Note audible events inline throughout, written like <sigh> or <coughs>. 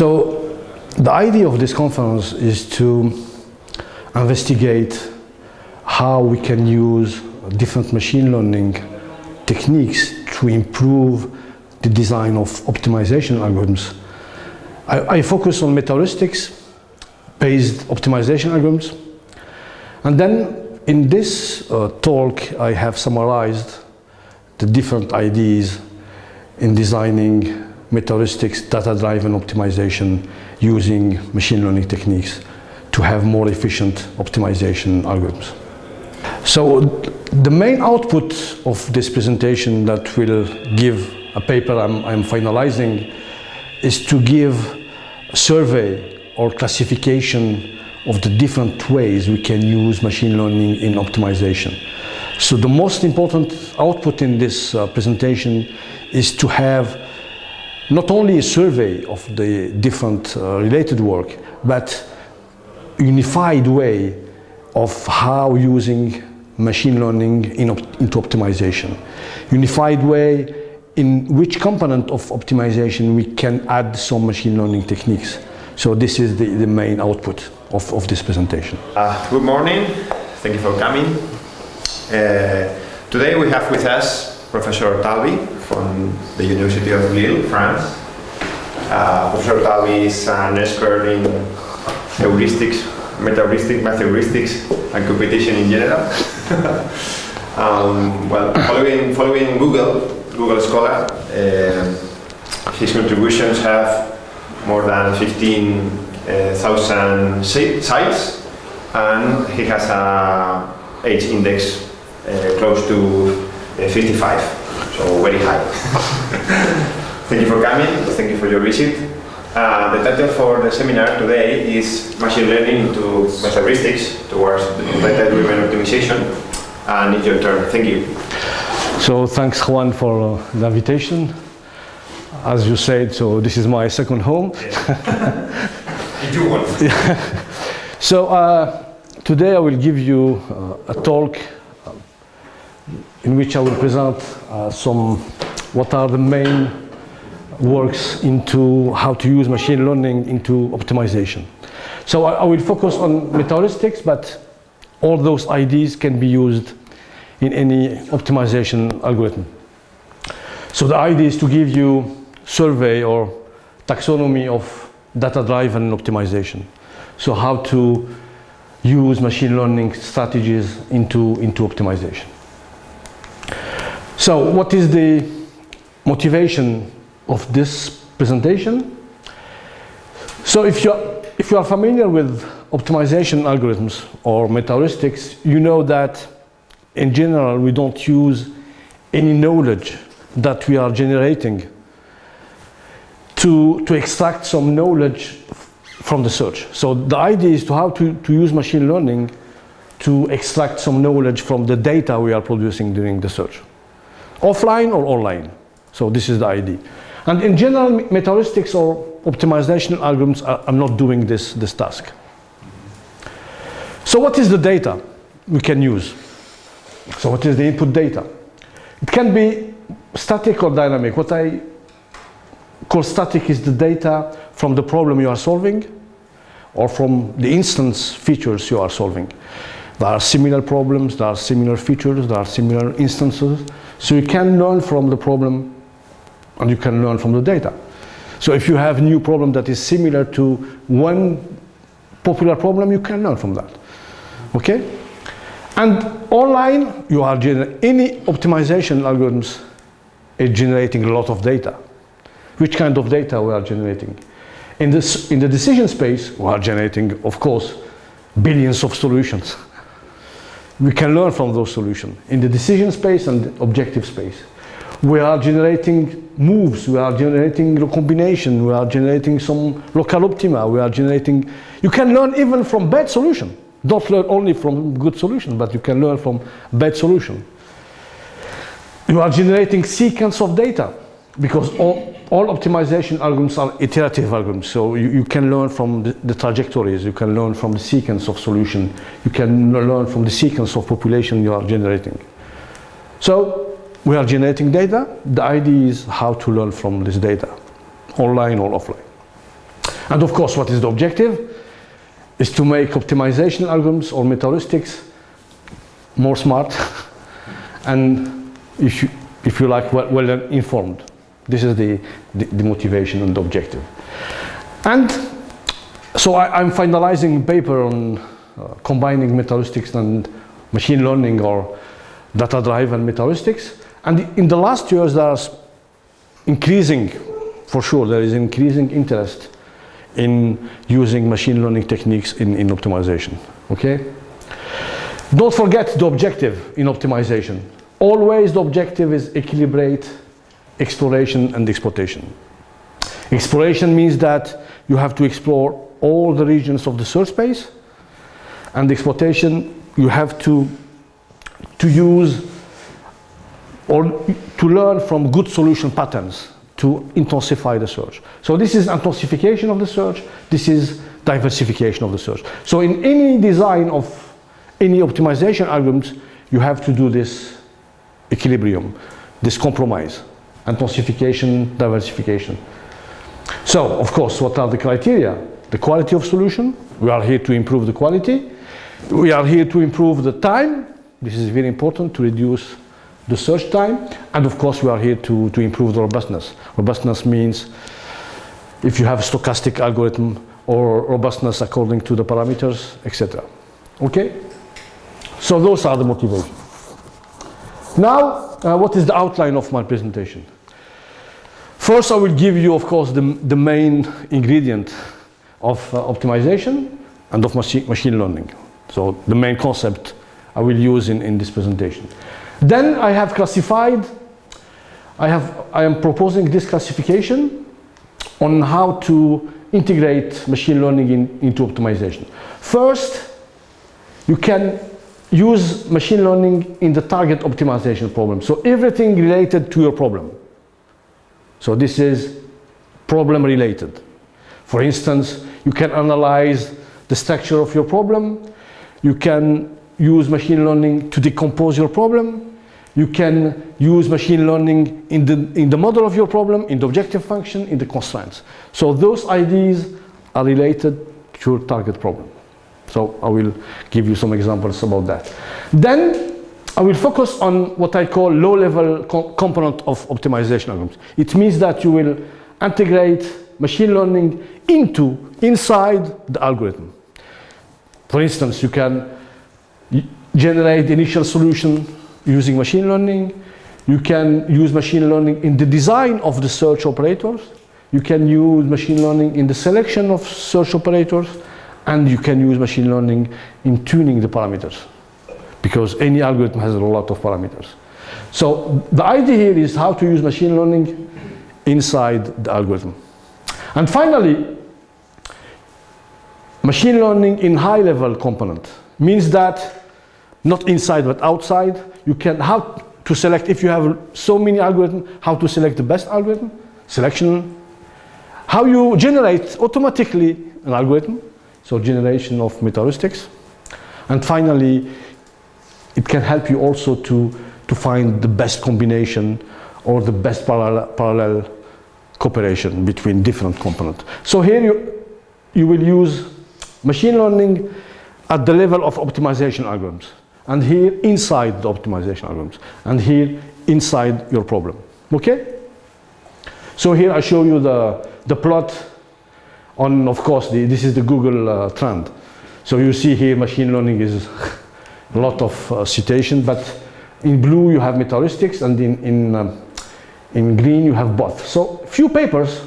So the idea of this conference is to investigate how we can use different machine learning techniques to improve the design of optimization algorithms. I, I focus on metaheuristics based optimization algorithms. And then in this uh, talk, I have summarized the different ideas in designing metaheuristics data-driven optimization using machine learning techniques to have more efficient optimization algorithms. So the main output of this presentation that will give a paper I'm, I'm finalizing is to give a survey or classification of the different ways we can use machine learning in optimization. So the most important output in this uh, presentation is to have not only a survey of the different uh, related work, but unified way of how using machine learning in op into optimization. Unified way in which component of optimization we can add some machine learning techniques. So this is the, the main output of, of this presentation. Uh, good morning, thank you for coming. Uh, today we have with us Professor Talbi from the University of Lille, France. Uh, Professor Talbi is an expert in heuristics, meta-heuristic, math heuristics, and computation in general. <laughs> um, well, following, following Google, Google Scholar, uh, his contributions have more than 15,000 sites and he has a h-index uh, close to uh, 55, so very high. <laughs> thank you for coming, thank you for your visit. Uh, the title for the seminar today is Machine Learning into Heuristics towards Data-Driven Optimization. And it's your turn. Thank you. So thanks Juan for uh, the invitation. As you said, so this is my second home. <laughs> you do one. <laughs> so uh, today I will give you uh, a talk in which I will present uh, some what are the main works into how to use machine learning into optimization. So I, I will focus on metaheuristics, but all those ideas can be used in any optimization algorithm. So the idea is to give you survey or taxonomy of data-driven optimization. So how to use machine learning strategies into, into optimization. So what is the motivation of this presentation? So if you are, if you are familiar with optimization algorithms or metaheuristics, you know that in general we don't use any knowledge that we are generating to, to extract some knowledge from the search. So the idea is to how to, to use machine learning to extract some knowledge from the data we are producing during the search. Offline or online. So this is the idea. And in general, metaheuristics or optimization algorithms are, are not doing this, this task. So what is the data we can use? So what is the input data? It can be static or dynamic. What I call static is the data from the problem you are solving or from the instance features you are solving. There are similar problems, there are similar features, there are similar instances. So you can learn from the problem and you can learn from the data. So if you have a new problem that is similar to one popular problem, you can learn from that. Okay? And online, you are any optimization algorithms is generating a lot of data. Which kind of data we are generating? In, this, in the decision space, we are generating, of course, billions of solutions. We can learn from those solutions. In the decision space and objective space, we are generating moves, we are generating recombination, we are generating some local optima, we are generating, you can learn even from bad solution. Don't learn only from good solution, but you can learn from bad solution. You are generating sequence of data because all, all optimization algorithms are iterative algorithms. So you, you can learn from the, the, trajectories, you can learn from the sequence of solution, you can learn from the sequence of population you are generating. So we are generating data. The idea is how to learn from this data, online or offline. And of course, what is the objective? Is to make optimization algorithms or metaheuristics more smart <laughs> and if you, if you like, well, well informed. This is the, the, the, motivation and the objective. And so I, am finalizing a paper on uh, combining metaheuristics and machine learning or data-driven metaheuristics. And in the last years, there's increasing, for sure, there is increasing interest in using machine learning techniques in, in optimization, okay? Don't forget the objective in optimization. Always the objective is equilibrate exploration and exploitation. Exploration means that you have to explore all the regions of the search space and exploitation you have to to use or to learn from good solution patterns to intensify the search. So this is intensification of the search, this is diversification of the search. So in any design of any optimization algorithms, you have to do this equilibrium, this compromise, intensification, diversification. So, of course, what are the criteria? The quality of solution, we are here to improve the quality. We are here to improve the time, this is very important to reduce the search time. And of course, we are here to, to improve the robustness. Robustness means if you have a stochastic algorithm or robustness according to the parameters, etc. Okay? So those are the motivations. Now, uh, what is the outline of my presentation? First, I will give you, of course, the, the main ingredient of uh, optimization and of machine, machine learning. So the main concept I will use in, in this presentation. Then I have classified, I, have, I am proposing this classification on how to integrate machine learning in, into optimization. First, you can use machine learning in the target optimization problem. So everything related to your problem. So this is problem related. For instance, you can analyze the structure of your problem. You can use machine learning to decompose your problem. You can use machine learning in the, in the model of your problem, in the objective function, in the constraints. So those ideas are related to your target problem. So I will give you some examples about that. Then I will focus on what I call low-level co component of optimization algorithms. It means that you will integrate machine learning into, inside the algorithm. For instance, you can generate initial solution using machine learning. You can use machine learning in the design of the search operators. You can use machine learning in the selection of search operators. And you can use machine learning in tuning the parameters. Because any algorithm has a lot of parameters. So the idea here is how to use machine learning inside the algorithm. And finally, machine learning in high level component means that not inside but outside, you can how to select if you have so many algorithms, how to select the best algorithm, selection, how you generate automatically an algorithm, so generation of metaheuristics, and finally, it can help you also to, to find the best combination or the best parallel, parallel cooperation between different components. So here you, you will use machine learning at the level of optimization algorithms. And here inside the optimization algorithms. And here inside your problem. Okay? So here I show you the the plot on of course the, this is the Google uh, trend. So you see here machine learning is <laughs> lot of uh, citation but in blue you have metaheuristics and in in, um, in green you have both so few papers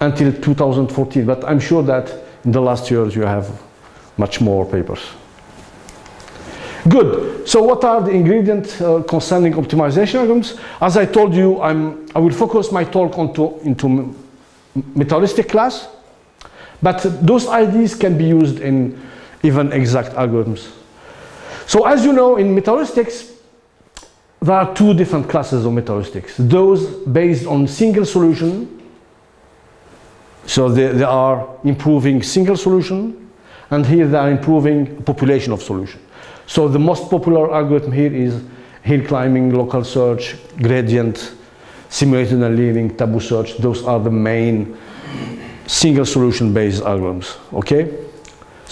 until 2014 but I'm sure that in the last years you have much more papers Good. So what are the ingredients uh, concerning optimization algorithms? As I told you, I'm, I will focus my talk onto, into metaheuristic class, but those ideas can be used in even exact algorithms. So as you know, in metaheuristics, there are two different classes of metaheuristics. Those based on single solution, so they, they are improving single solution, and here they are improving population of solution. So the most popular algorithm here is hill climbing, local search, gradient, simulated annealing, tabu search. Those are the main single solution based algorithms, okay?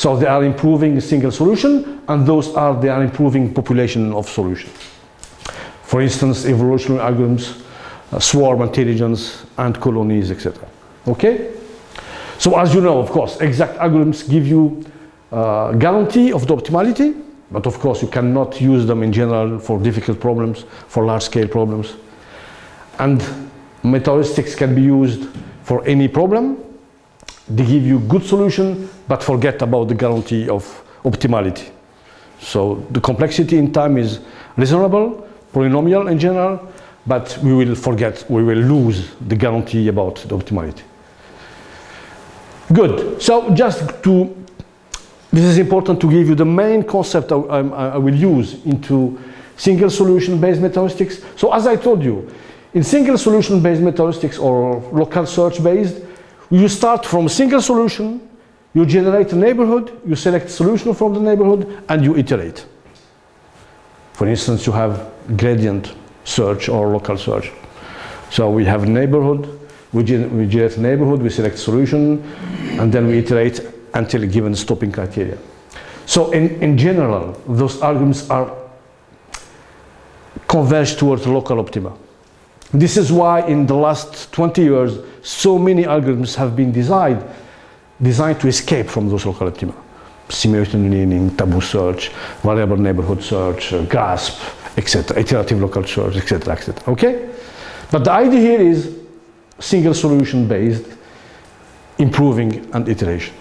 So they are improving a single solution and those are, they are improving population of solution. For instance, evolutionary algorithms, uh, swarm intelligence, ant colonies, etc. Okay? So as you know, of course, exact algorithms give you uh, guarantee of the optimality, but of course you cannot use them in general for difficult problems, for large scale problems. And meta-heuristics can be used for any problem. They give you good solution, but forget about the guarantee of optimality. So the complexity in time is reasonable, polynomial in general, but we will forget, we will lose the guarantee about the optimality. Good, so just to, this is important to give you the main concept I, I, I will use into single solution based meta-heuristics. So as I told you, in single solution based meta-heuristics or local search based, you start from a single solution, you generate a neighborhood, you select solution from the neighborhood, and you iterate. For instance, you have gradient search or local search. So we have neighborhood, we, we generate neighborhood, we select solution, and then we iterate until a given stopping criteria. So in, in general, those algorithms are converged towards local optima. This is why in the last 20 years, so many algorithms have been designed, designed to escape from those local optima. Simulation annealing, tabu search, variable neighborhood search, uh, GRASP, etc., iterative local search, etc., etc. Okay? But the idea here is single solution based, improving and iteration.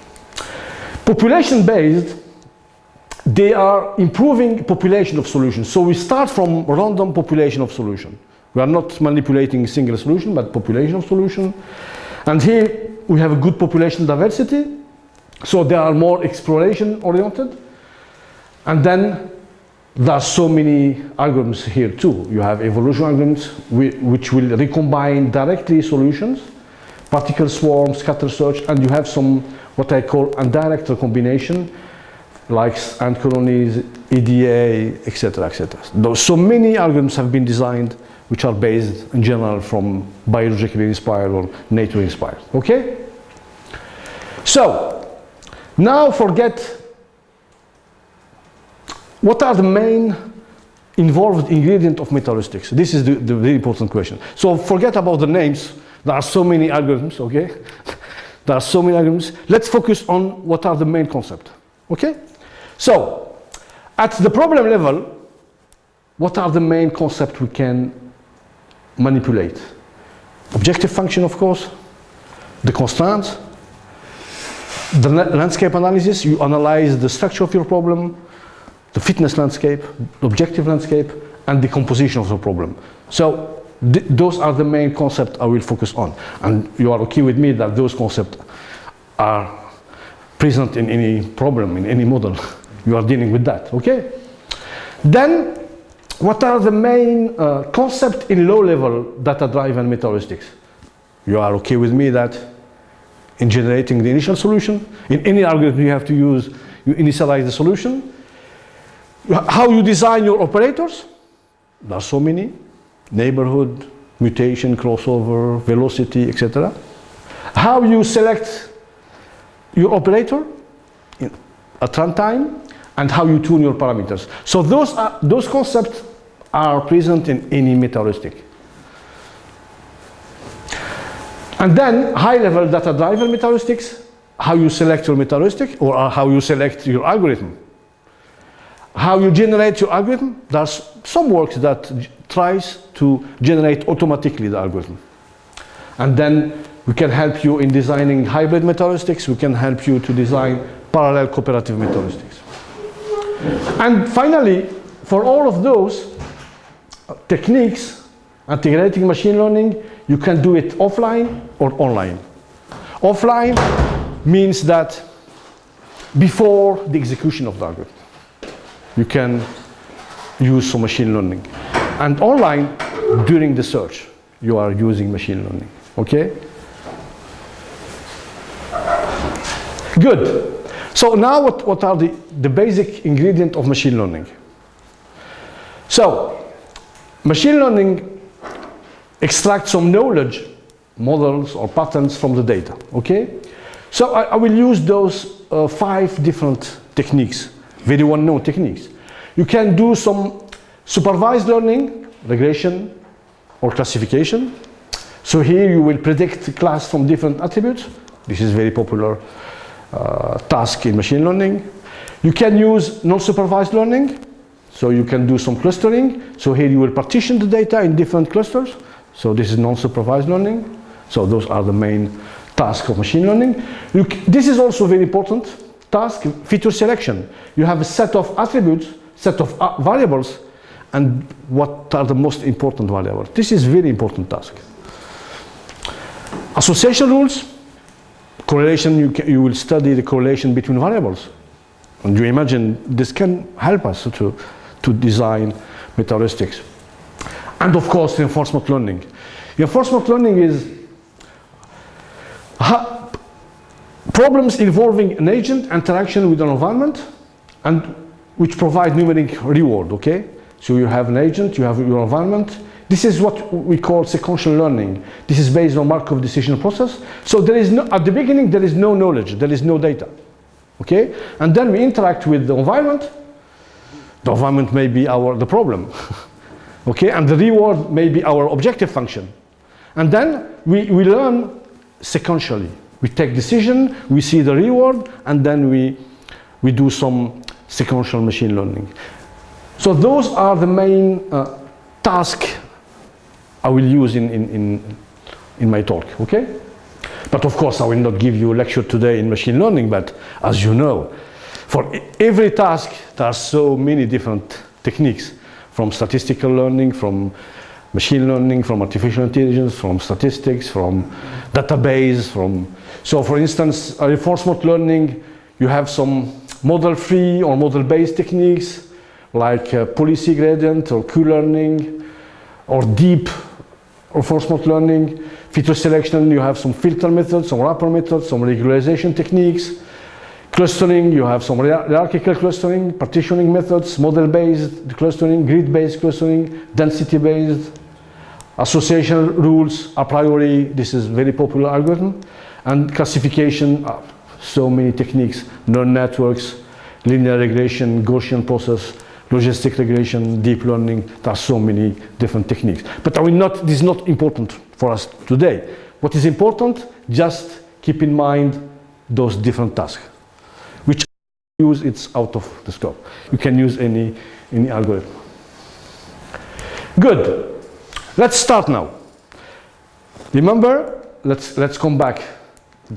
Population based, they are improving population of solutions. So we start from random population of solution. We are not manipulating single solution, but population of solution. And here we have a good population diversity. So they are more exploration oriented. And then there are so many algorithms here too. You have evolution algorithms which will recombine directly solutions, particle swarm, scatter search, and you have some what I call indirect recombination, like ant colonies, EDA, etc., etc. So many algorithms have been designed which are based in general from biologically inspired or nature inspired. Okay? So, now forget what are the main involved ingredient of meta-heuristics? This is the, the very important question. So forget about the names. There are so many algorithms, okay? <laughs> there are so many algorithms. Let's focus on what are the main concept, okay? So, at the problem level, what are the main concept we can manipulate? Objective function, of course, the constraints, the landscape analysis, you analyze the structure of your problem, the fitness landscape, the objective landscape, and the composition of the problem. So th those are the main concepts I will focus on. And you are okay with me that those concepts are present in any problem, in any model. <laughs> you are dealing with that, okay? Then, what are the main uh, concepts in low-level data-driven meta-heuristics? You are okay with me that in generating the initial solution, in any algorithm you have to use, you initialize the solution, how you design your operators, there are so many, neighborhood, mutation, crossover, velocity, etc. How you select your operator at runtime, and how you tune your parameters. So those, are, those concepts are present in any meta-heuristic. And then high-level data-driven meta-heuristics, how you select your meta-heuristic or how you select your algorithm how you generate your algorithm, there's some work that tries to generate automatically the algorithm. And then we can help you in designing hybrid meta-heuristics, we can help you to design parallel cooperative meta-heuristics. And finally, for all of those techniques, integrating machine learning, you can do it offline or online. Offline means that before the execution of the algorithm you can use some machine learning. And online, during the search, you are using machine learning, okay? Good. So now what, what are the, the basic ingredient of machine learning? So, machine learning extracts some knowledge, models or patterns from the data, okay? So I, I will use those uh, five different techniques, very well-known techniques. You can do some supervised learning, regression, or classification. So here you will predict class from different attributes. This is very popular uh, task in machine learning. You can use non-supervised learning. So you can do some clustering. So here you will partition the data in different clusters. So this is non-supervised learning. So those are the main tasks of machine learning. You this is also very important task, feature selection. You have a set of attributes, set of uh, variables, and what are the most important variables. This is very important task. Association rules, correlation, you, can, you will study the correlation between variables. And you imagine this can help us to, to design meta-heuristics. And of course, reinforcement learning. Reinforcement learning is problems involving an agent interaction with an environment and which provide numeric reward, okay? So you have an agent, you have your environment. This is what we call sequential learning. This is based on Markov decision process. So there is no, at the beginning, there is no knowledge, there is no data, okay? And then we interact with the environment. The environment may be our, the problem, <laughs> okay? And the reward may be our objective function. And then we, we learn sequentially. We take decision, we see the reward, and then we, we do some sequential machine learning. So those are the main uh, tasks I will use in, in, in, in my talk, okay? But of course, I will not give you a lecture today in machine learning, but as you know, for every task, there are so many different techniques, from statistical learning, from machine learning, from artificial intelligence, from statistics, from database, from... So for instance, reinforcement learning, you have some model-free or model-based techniques, like uh, policy gradient or Q-learning, or deep reinforcement learning. Feature selection, you have some filter methods, some wrapper methods, some regularization techniques. Clustering, you have some hierarchical clustering, partitioning methods, model-based clustering, grid-based clustering, density-based, association rules a priori, this is very popular algorithm, and classification, uh, so many techniques, neural networks, linear regression, Gaussian process, logistic regression, deep learning, there are so many different techniques. But I will not, this is not important for us today. What is important, just keep in mind those different tasks, use it's out of the scope. You can use any, any algorithm. Good. Let's start now. Remember, let's, let's come back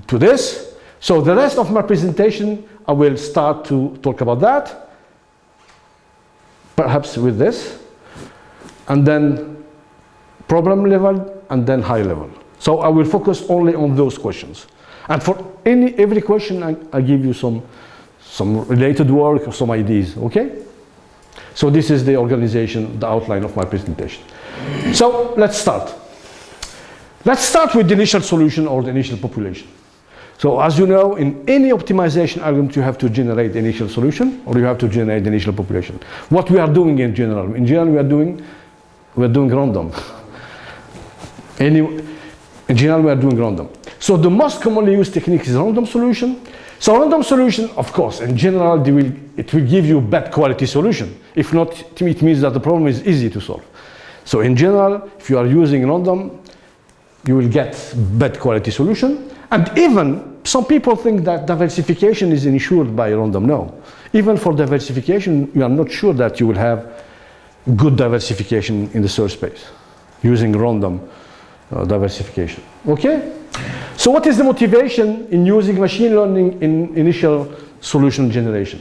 to this. So the rest of my presentation, I will start to talk about that, perhaps with this, and then problem level, and then high level. So I will focus only on those questions. And for any, every question, I, I give you some, some related work or some ideas, okay? So this is the organization, the outline of my presentation. So let's start. Let's start with the initial solution or the initial population. So as you know, in any optimization algorithm, you have to generate the initial solution or you have to generate the initial population. What we are doing in general, in general we are doing, we are doing random. Any, in general we are doing random. So the most commonly used technique is random solution. So random solution, of course, in general, will, it will give you bad quality solution. If not, it means that the problem is easy to solve. So in general, if you are using random, you will get bad quality solution. And even some people think that diversification is ensured by random. No. Even for diversification, you are not sure that you will have good diversification in the search space using random uh, diversification. Okay? So what is the motivation in using machine learning in initial solution generation?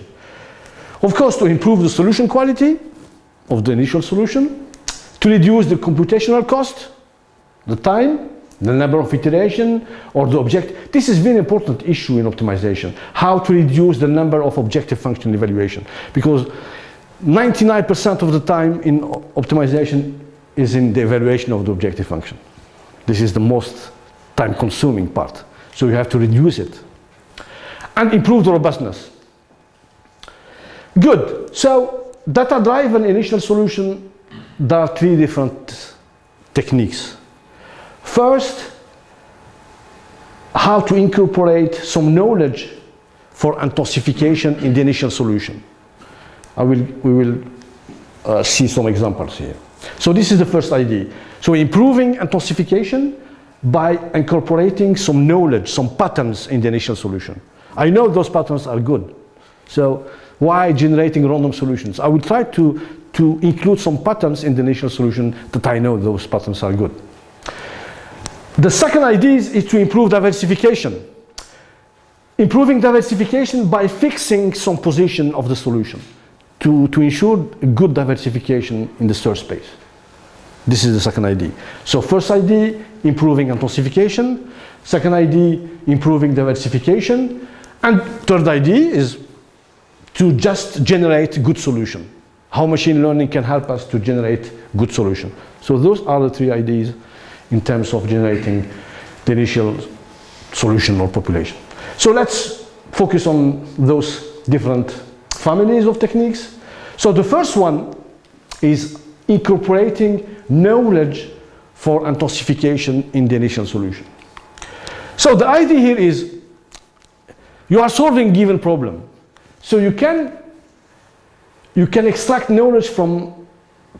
Of course, to improve the solution quality of the initial solution, to reduce the computational cost, the time, the number of iteration or the object. This is very important issue in optimization, how to reduce the number of objective function evaluation because 99% of the time in optimization is in the evaluation of the objective function. This is the most time consuming part. So you have to reduce it and improve the robustness. Good. So data driven initial solution there are three different techniques. First, how to incorporate some knowledge for intensification in the initial solution. I will, we will uh, see some examples here. So this is the first idea. So improving intensification by incorporating some knowledge, some patterns in the initial solution. I know those patterns are good. So why generating random solutions? I will try to, to include some patterns in the initial solution that I know those patterns are good. The second idea is, is to improve diversification. Improving diversification by fixing some position of the solution to, to ensure good diversification in the search space. This is the second idea. So first idea, improving intensification. Second idea, improving diversification. And third idea is to just generate good solution. How machine learning can help us to generate good solution. So those are the three ideas in terms of generating the initial solution or population. So let's focus on those different families of techniques. So the first one is incorporating knowledge for intensification in the initial solution. So the idea here is you are solving given problem. So you can you can extract knowledge from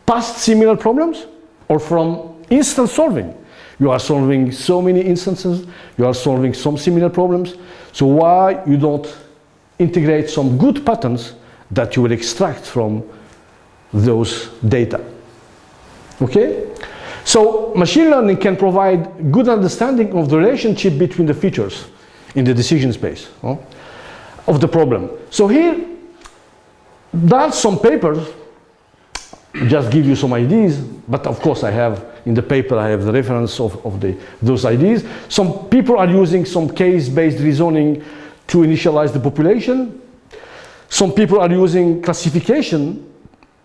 past similar problems or from instant solving. You are solving so many instances, you are solving some similar problems. So why you don't integrate some good patterns that you will extract from those data? Okay? So machine learning can provide good understanding of the relationship between the features in the decision space of the problem. So here, there are some papers, just give you some ideas, but of course I have in the paper I have the reference of, of the, those ideas. Some people are using some case-based reasoning to initialize the population. Some people are using classification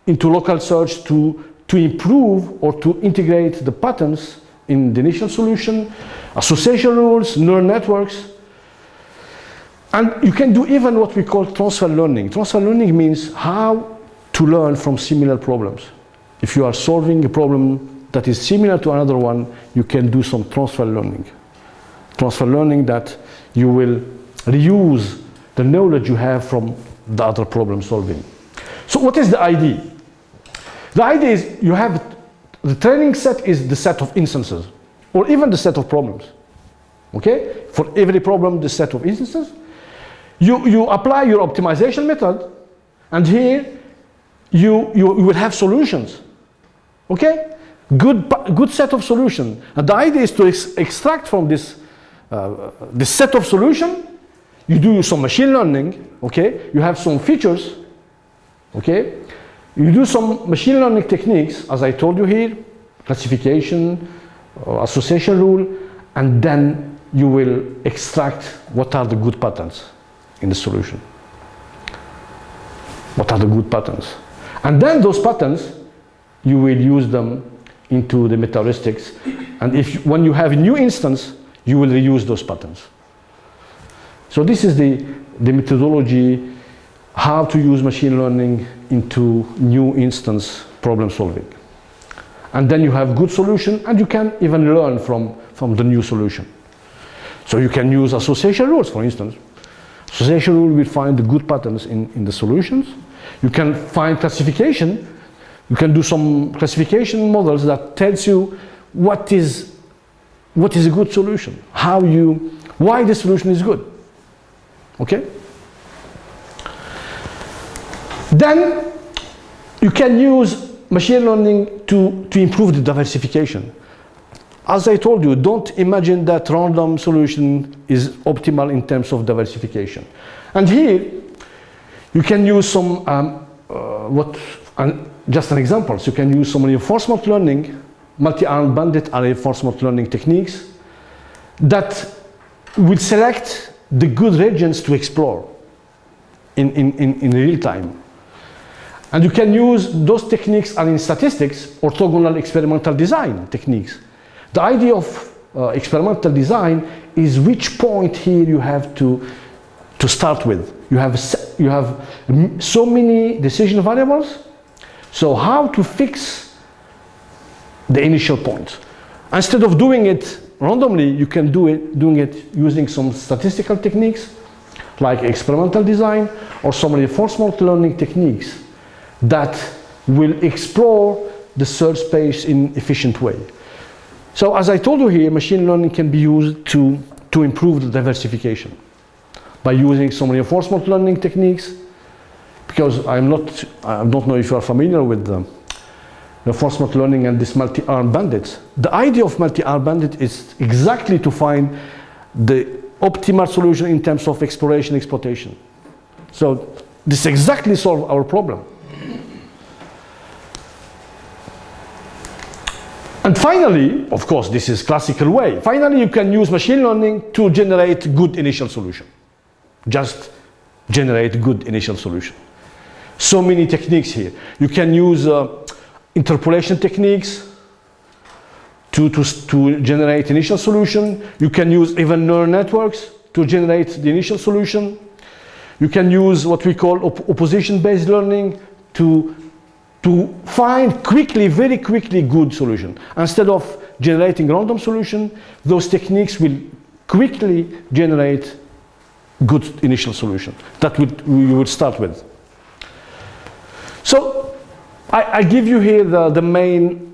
into local search to, to improve or to integrate the patterns in the initial solution, association rules, neural networks. And you can do even what we call transfer learning. Transfer learning means how to learn from similar problems. If you are solving a problem that is similar to another one, you can do some transfer learning. Transfer learning that you will reuse the knowledge you have from the other problem solving. So what is the idea? The idea is you have, the training set is the set of instances, or even the set of problems. Okay? For every problem, the set of instances. You, you apply your optimization method, and here you, you, you will have solutions. Okay? good, good set of solution. And the idea is to ex extract from this, uh, this set of solution, you do some machine learning, okay? You have some features, okay? You do some machine learning techniques, as I told you here, classification, uh, association rule, and then you will extract what are the good patterns in the solution. What are the good patterns? And then those patterns, you will use them into the meta-heuristics. And if when you have a new instance, you will reuse those patterns. So this is the, the methodology, how to use machine learning into new instance problem solving. And then you have good solution and you can even learn from, from the new solution. So you can use association rules, for instance. Association rule will find the good patterns in, in the solutions. You can find classification you can do some classification models that tells you what is, what is a good solution, how you, why the solution is good. Okay? Then you can use machine learning to, to improve the diversification. As I told you, don't imagine that random solution is optimal in terms of diversification. And here, you can use some, um, uh, what, just an example, so you can use some reinforcement learning, multi-armed bandit are reinforcement learning techniques that will select the good regions to explore in, in, in, in real time. And you can use those techniques and in statistics, orthogonal experimental design techniques. The idea of uh, experimental design is which point here you have to, to start with. You have, you have so many decision variables so how to fix the initial point? Instead of doing it randomly, you can do it doing it using some statistical techniques like experimental design or some reinforcement learning techniques that will explore the search space in efficient way. So as I told you here, machine learning can be used to, to improve the diversification by using some reinforcement learning techniques because I'm not, I don't know if you are familiar with them reinforcement learning and this multi-arm bandits. The idea of multi-arm bandit is exactly to find the optimal solution in terms of exploration exploitation. So this exactly solve our problem. And finally, of course, this is classical way. Finally, you can use machine learning to generate good initial solution. Just generate good initial solution. So many techniques here. You can use uh, interpolation techniques to, to, to generate initial solution. You can use even neural networks to generate the initial solution. You can use what we call op opposition-based learning to, to find quickly, very quickly good solution. Instead of generating random solution, those techniques will quickly generate good initial solution that would, we would start with. So I, I give you here the, the main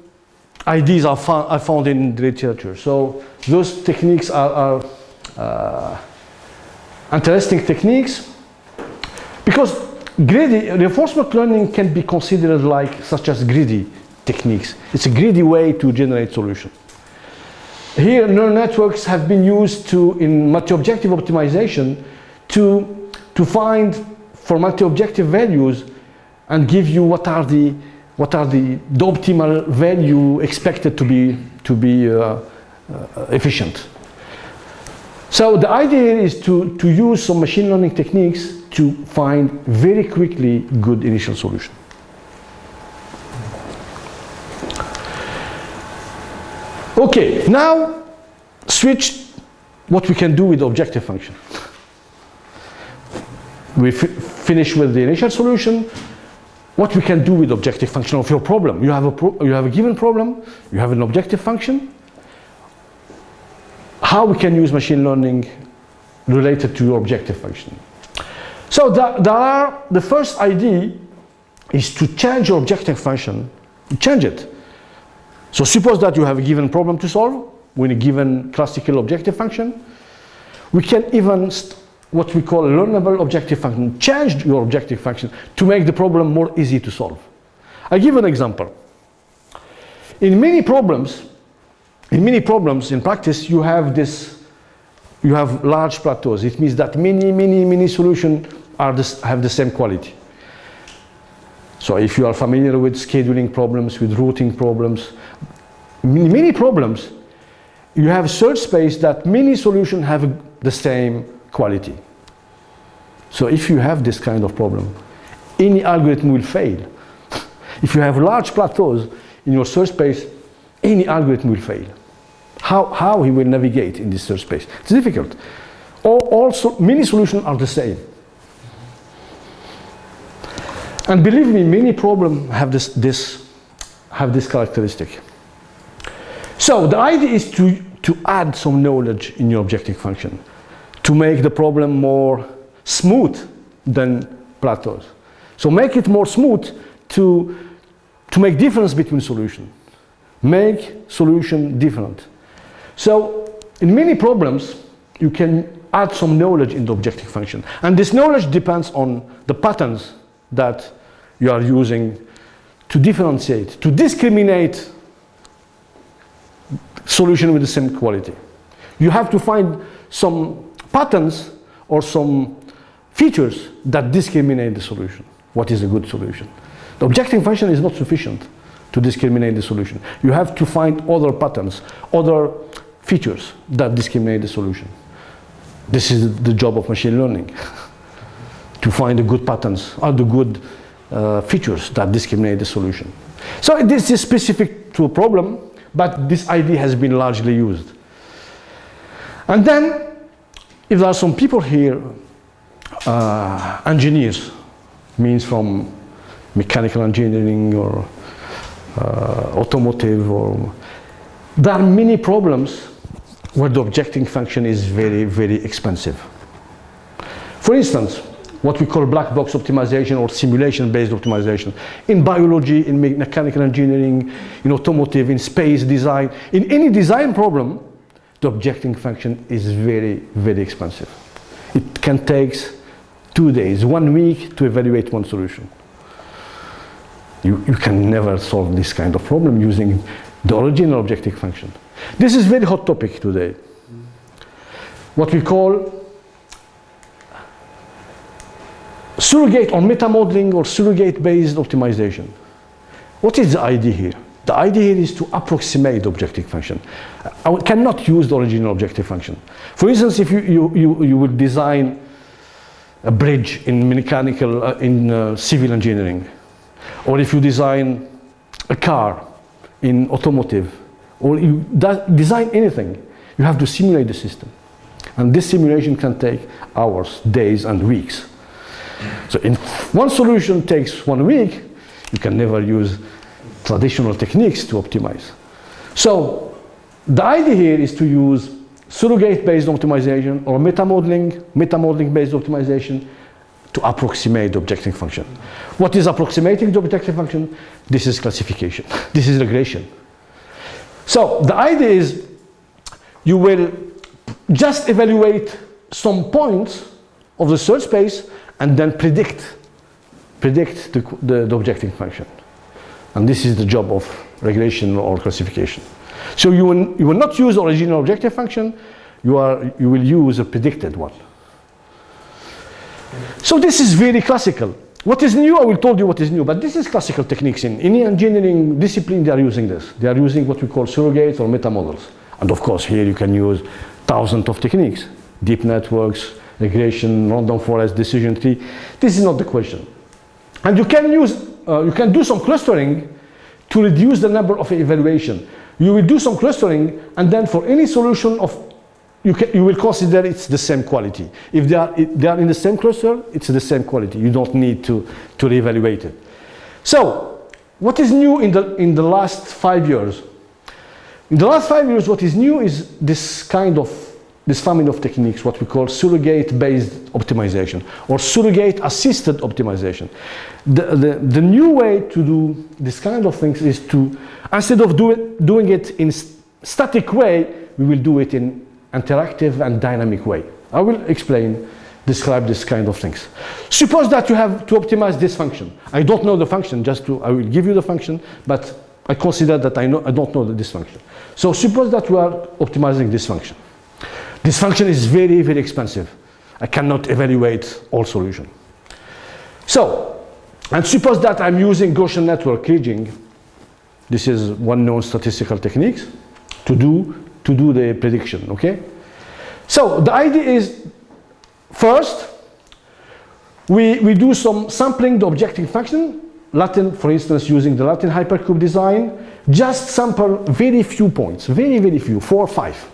ideas I found, I found in the literature. So those techniques are, are uh, interesting techniques because greedy reinforcement learning can be considered like such as greedy techniques. It's a greedy way to generate solution. Here neural networks have been used to in multi-objective optimization to, to find for multi-objective values and give you what are the what are the, the optimal value expected to be to be uh, uh, efficient. So the idea is to, to use some machine learning techniques to find very quickly good initial solution. Okay, now switch what we can do with the objective function. We finish with the initial solution, what we can do with objective function of your problem. You have a, you have a given problem, you have an objective function, how we can use machine learning related to your objective function. So the, are, the first idea is to change your objective function, change it. So suppose that you have a given problem to solve with a given classical objective function. We can even what we call learnable objective function. Change your objective function to make the problem more easy to solve. I give an example. In many problems, in many problems in practice, you have this, you have large plateaus. It means that many, many, many solutions are have the same quality. So if you are familiar with scheduling problems, with routing problems, many problems, you have search space that many solutions have the same quality. So if you have this kind of problem, any algorithm will fail. <laughs> if you have large plateaus in your search space, any algorithm will fail. How, how he will navigate in this search space? It's difficult. All, also, many solutions are the same. And believe me, many problems have this, this, have this characteristic. So the idea is to, to add some knowledge in your objective function to make the problem more smooth than plateaus. So make it more smooth to, to make difference between solutions. Make solution different. So in many problems, you can add some knowledge in the objective function. And this knowledge depends on the patterns that you are using to differentiate, to discriminate solution with the same quality. You have to find some patterns or some features that discriminate the solution. What is a good solution? The objective function is not sufficient to discriminate the solution. You have to find other patterns, other features that discriminate the solution. This is the job of machine learning, <laughs> to find the good patterns or the good uh, features that discriminate the solution. So this is specific to a problem, but this idea has been largely used. And then, if there are some people here uh, engineers, means from mechanical engineering or uh, automotive or there are many problems where the objecting function is very, very expensive. For instance, what we call black box optimization or simulation-based optimization. In biology, in mechanical engineering, in automotive, in space design, in any design problem, the objective function is very, very expensive. It can take two days, one week to evaluate one solution. You, you can never solve this kind of problem using the original objective function. This is very hot topic today. What we call surrogate or meta modeling or surrogate based optimization. What is the idea here? The idea here is to approximate the objective function. I cannot use the original objective function. For instance, if you, you, you, you would design a bridge in mechanical, uh, in uh, civil engineering, or if you design a car in automotive, or you design anything, you have to simulate the system. And this simulation can take hours, days, and weeks. So in one solution takes one week, you can never use traditional techniques to optimize. So the idea here is to use surrogate-based optimization or meta-modeling, meta-modeling-based optimization to approximate the objective function. What is approximating the objective function? This is classification. <laughs> This is regression. So the idea is you will just evaluate some points of the search space and then predict predict the, the, the objective function. And this is the job of regression or classification. So you will, you will not use original objective function, you, are, you will use a predicted one. So this is very classical. What is new, I will tell you what is new, but this is classical techniques. In any engineering discipline, they are using this. They are using what we call surrogates or meta models. And of course, here you can use thousands of techniques, deep networks, regression, random forest, decision tree. This is not the question. And you can use, uh, you can do some clustering to reduce the number of evaluation. You will do some clustering and then for any solution of, you, can, you will consider it's the same quality. If they are, if they are in the same cluster, it's the same quality. You don't need to, to reevaluate it. So, what is new in the, in the last five years? In the last five years, what is new is this kind of this family of techniques, what we call surrogate-based optimization or surrogate-assisted optimization. The, the, the, new way to do this kind of things is to, instead of do it, doing it in static way, we will do it in interactive and dynamic way. I will explain, describe this kind of things. Suppose that you have to optimize this function. I don't know the function, just to, I will give you the function, but I consider that I, know, I don't know this function. So suppose that we are optimizing this function. This function is very, very expensive. I cannot evaluate all solution. So, and suppose that I'm using Gaussian network kriging. This is one known statistical techniques to do, to do the prediction, okay? So the idea is, first, we, we do some sampling the objective function, Latin, for instance, using the Latin hypercube design, just sample very few points, very, very few, four or five.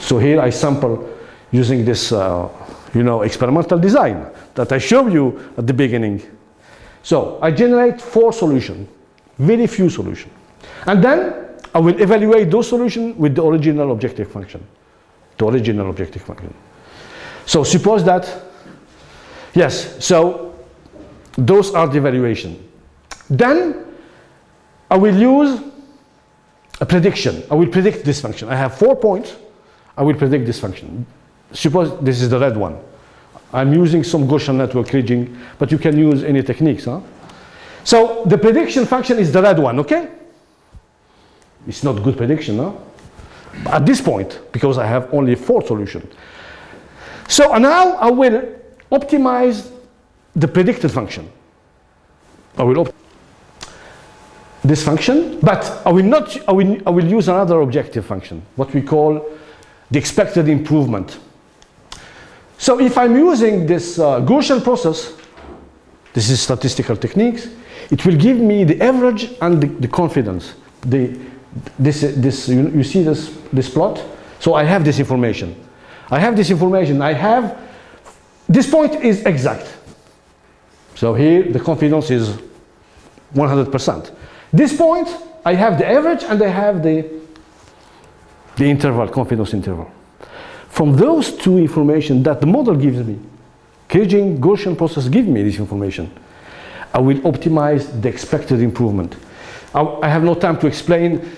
So here I sample using this, uh, you know, experimental design that I showed you at the beginning. So I generate four solutions, very few solutions. And then I will evaluate those solutions with the original objective function, the original objective function. So suppose that, yes, so those are the evaluation. Then I will use a prediction. I will predict this function. I have four points. I will predict this function. Suppose this is the red one. I'm using some Gaussian network kriging, but you can use any techniques. Huh? So the prediction function is the red one, okay? It's not good prediction, huh? At this point, because I have only four solutions. So now I will optimize the predicted function. I will optimize this function, but I will not, I will, I will use another objective function, what we call the expected improvement. So if I'm using this uh, Gaussian process, this is statistical techniques, it will give me the average and the, the confidence. The, this, this, you, you see this, this plot? So I have this information. I have this information. I have, this point is exact. So here the confidence is 100%. This point, I have the average and I have the, the interval, confidence interval. From those two information that the model gives me, Kriging Gaussian process give me this information, I will optimize the expected improvement. I, I have no time to explain.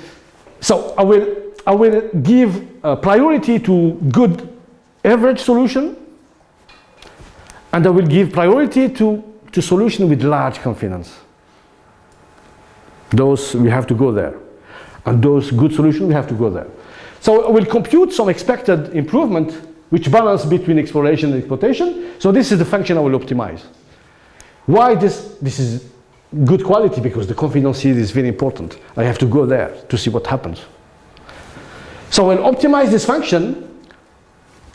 So I will, I will give priority to good average solution, and I will give priority to, to solution with large confidence. Those, we have to go there. And those good solutions, we have to go there. So I will compute some expected improvement which balance between exploration and exploitation. So this is the function I will optimize. Why this? This is good quality because the confidence is very important. I have to go there to see what happens. So I'll optimize this function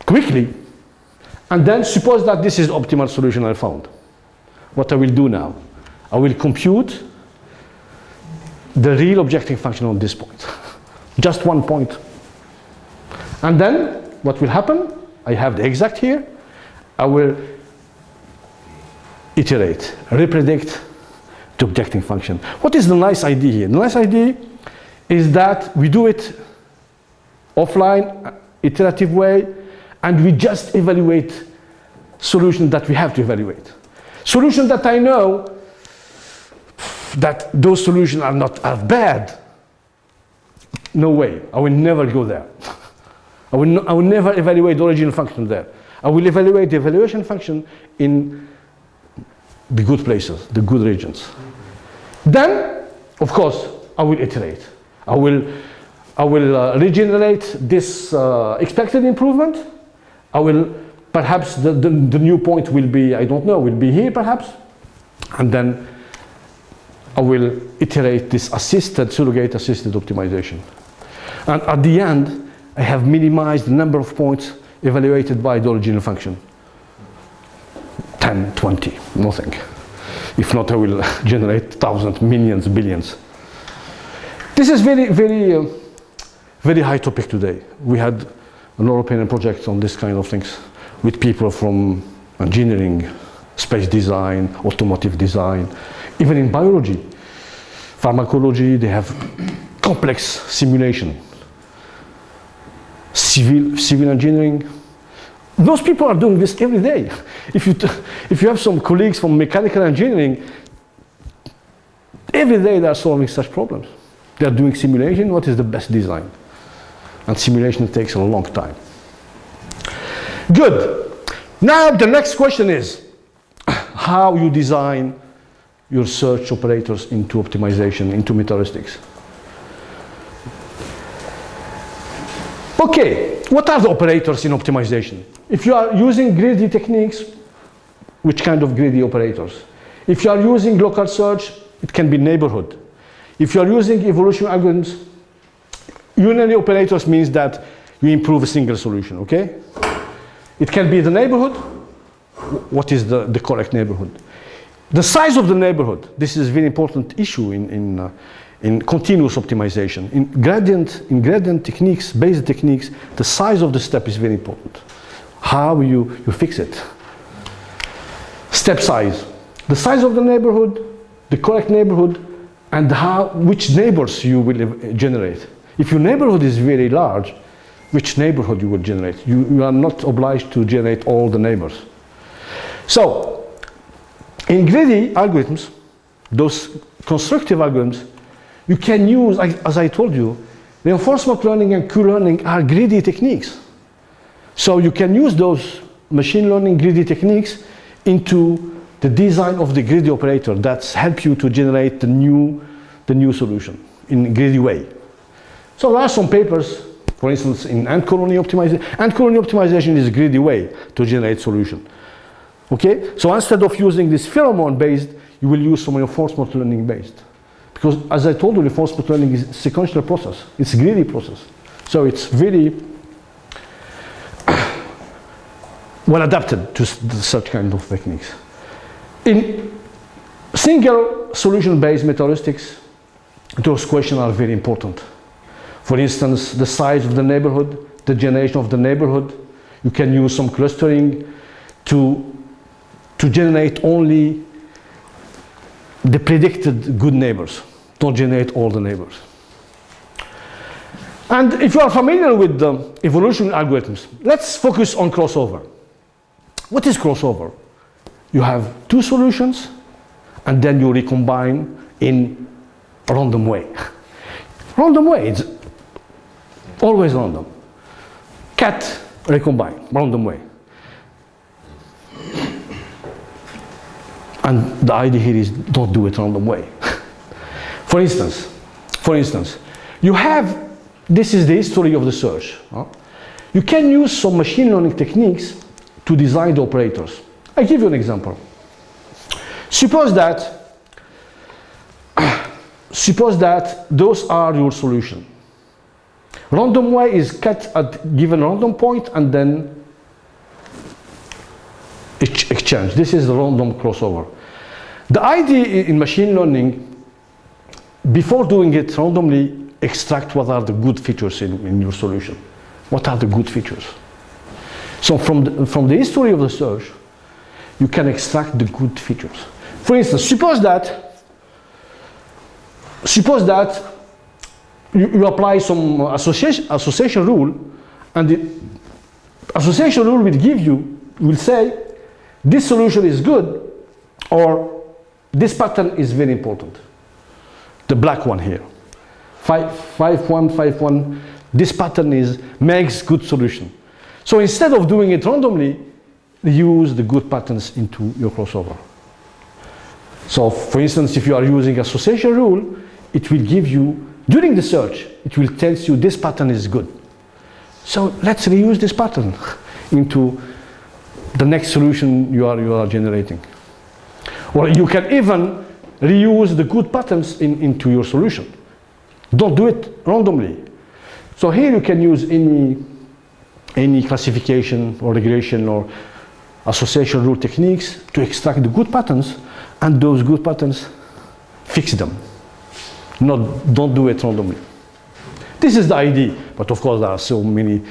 quickly and then suppose that this is the optimal solution I found. What I will do now, I will compute the real objective function on this point. <laughs> Just one point. And then what will happen? I have the exact here. I will iterate, repredict the objective function. What is the nice idea here? The nice idea is that we do it offline, uh, iterative way, and we just evaluate solutions that we have to evaluate. Solutions that I know that those solutions are not are bad. No way, I will never go there. <laughs> I will, I will never evaluate the original function there. I will evaluate the evaluation function in the good places, the good regions. Then, of course, I will iterate. I will, I will uh, regenerate this uh, expected improvement. I will, perhaps the, the, the new point will be, I don't know, will be here perhaps. And then I will iterate this assisted, surrogate assisted optimization. And at the end, I have minimized the number of points evaluated by the original function. 10, 20, nothing. If not, I will <laughs> generate thousands, millions, billions. This is very, very, uh, very high topic today. We had an European project on this kind of things with people from engineering, space design, automotive design, even in biology, pharmacology, they have complex simulation. Civil, civil engineering, those people are doing this every day. If you, if you have some colleagues from mechanical engineering, every day they are solving such problems. They are doing simulation, what is the best design? And simulation takes a long time. Good. Now the next question is how you design your search operators into optimization, into metaheuristics. Okay, what are the operators in optimization? If you are using greedy techniques, which kind of greedy operators? If you are using local search, it can be neighborhood. If you are using evolution algorithms, unary operators means that you improve a single solution, okay? It can be the neighborhood. What is the, the correct neighborhood? The size of the neighborhood, this is a very important issue in, in, uh, in continuous optimization. In gradient, in gradient techniques, basic techniques, the size of the step is very important. How you, you fix it. Step size, the size of the neighborhood, the correct neighborhood, and how, which neighbors you will generate. If your neighborhood is very large, which neighborhood you will generate? You, you are not obliged to generate all the neighbors. So, in greedy algorithms, those constructive algorithms, you can use, as I told you, reinforcement learning and Q-learning are greedy techniques. So you can use those machine learning greedy techniques into the design of the greedy operator that's help you to generate the new, the new solution in greedy way. So there are some papers, for instance, in ant colony optimization. Ant colony optimization is a greedy way to generate solution. Okay, so instead of using this pheromone based, you will use some reinforcement learning based. Because as I told you, reinforcement learning is a sequential process. It's a greedy process. So it's very <coughs> well adapted to such kind of techniques. In single solution based metaheuristics, those questions are very important. For instance, the size of the neighborhood, the generation of the neighborhood. You can use some clustering to to generate only the predicted good neighbors. Don't generate all the neighbors. And if you are familiar with the evolution algorithms, let's focus on crossover. What is crossover? You have two solutions and then you recombine in a random way. <laughs> random way, it's always random. Cat recombine, random way. And the idea here is don't do it random way. <laughs> for instance, for instance, you have, this is the history of the search. huh? You can use some machine learning techniques to design the operators. I give you an example. Suppose that, <clears throat> suppose that those are your solution. Random way is cut at given random point and then exchange. This is the random crossover. The idea in machine learning, before doing it randomly, extract what are the good features in, in your solution. What are the good features? So from the, from the history of the search, you can extract the good features. For instance, suppose that, suppose that you, you apply some association, association rule, and the association rule will give you, will say, this solution is good, or this pattern is very important. The black one here. 5151, this pattern is, makes good solution. So instead of doing it randomly, use the good patterns into your crossover. So for instance, if you are using association rule, it will give you, during the search, it will tell you this pattern is good. So let's reuse this pattern <laughs> into the next solution you are, you are generating. Or you can even reuse the good patterns in, into your solution. Don't do it randomly. So here you can use any, any classification or regression or association rule techniques to extract the good patterns and those good patterns fix them. Not, don't do it randomly. This is the idea, but of course there are so many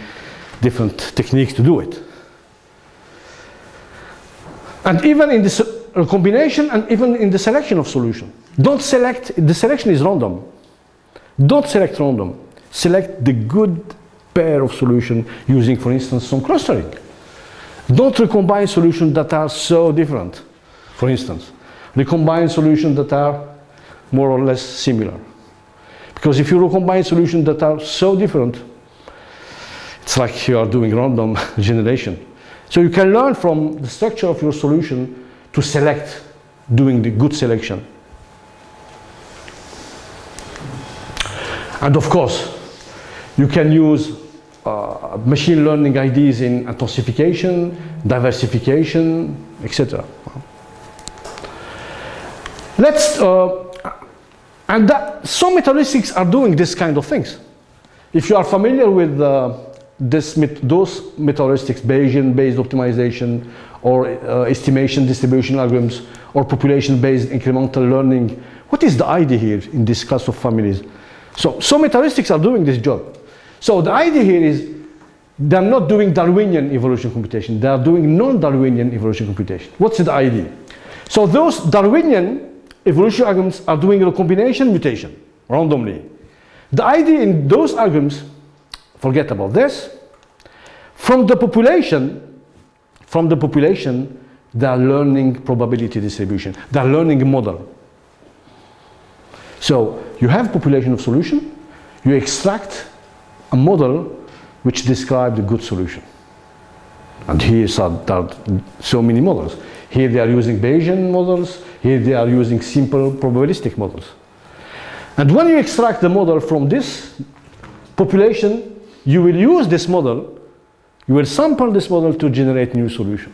different techniques to do it. And even in this uh, combination and even in the selection of solution. Don't select, the selection is random. Don't select random. Select the good pair of solution using, for instance, some clustering. Don't recombine solutions that are so different. For instance, recombine solutions that are more or less similar. Because if you recombine solutions that are so different, it's like you are doing random <laughs> generation. So you can learn from the structure of your solution to select, doing the good selection. And of course, you can use uh, machine learning ideas in intensification, diversification, etc. Let's, uh, and that, some metaheuristics are doing this kind of things. If you are familiar with uh, this, those metaheuristics, Bayesian-based optimization, or uh, estimation distribution algorithms, or population-based incremental learning, what is the idea here in this class of families? So, some metaheuristics are doing this job. So the idea here is they're not doing Darwinian evolution computation, they are doing non-Darwinian evolution computation. What's the idea? So those Darwinian evolution algorithms are doing a combination mutation randomly. The idea in those algorithms, forget about this, from the population, from the population, they are learning probability distribution. They are learning a model. So you have population of solution, you extract a model which describes the good solution. And here are, so many models. Here they are using Bayesian models, here they are using simple probabilistic models. And when you extract the model from this population, you will use this model, you will sample this model to generate new solution.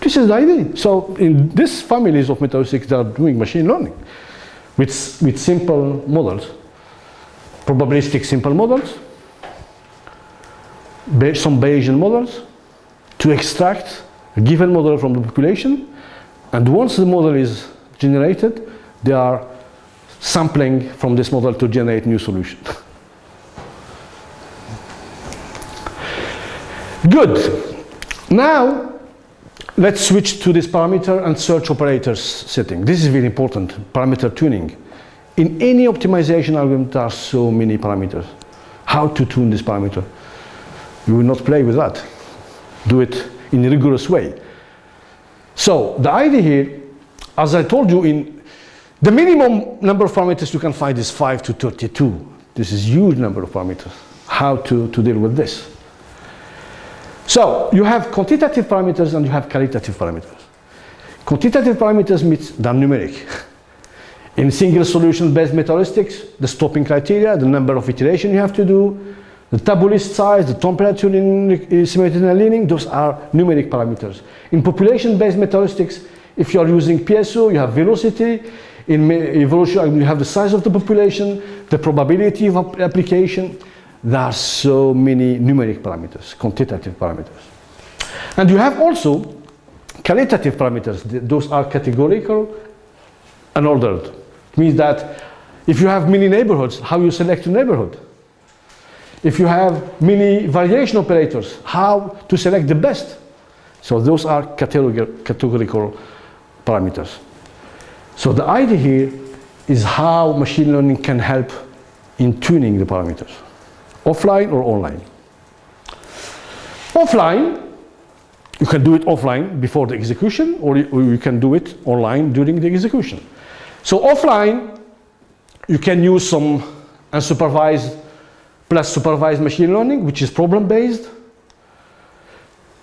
This is the idea. So in these families of metaheuristics, they are doing machine learning with, with simple models, probabilistic simple models, some Bayesian models to extract a given model from the population. And once the model is generated, they are sampling from this model to generate new solution. <laughs> Good. Now, let's switch to this parameter and search operators setting. This is very important, parameter tuning in any optimization algorithm, there are so many parameters. How to tune this parameter? You will not play with that. Do it in a rigorous way. So the idea here, as I told you, in the minimum number of parameters you can find is 5 to 32. This is huge number of parameters. How to, to deal with this? So you have quantitative parameters and you have qualitative parameters. Quantitative parameters means they're numeric. <laughs> In single solution based metaheuristic, the stopping criteria, the number of iterations you have to do, the tabu list size, the temperature in simulated annealing, those are numeric parameters. In population based metaheuristics, if you are using PSO, you have velocity. In evolution, you have the size of the population, the probability of application. There are so many numeric parameters, quantitative parameters. And you have also qualitative parameters. Those are categorical and ordered. It means that if you have many neighborhoods, how you select a neighborhood? If you have many variation operators, how to select the best? So those are categorical parameters. So the idea here is how machine learning can help in tuning the parameters, offline or online. Offline, you can do it offline before the execution or you can do it online during the execution. So offline, you can use some unsupervised plus supervised machine learning, which is problem-based.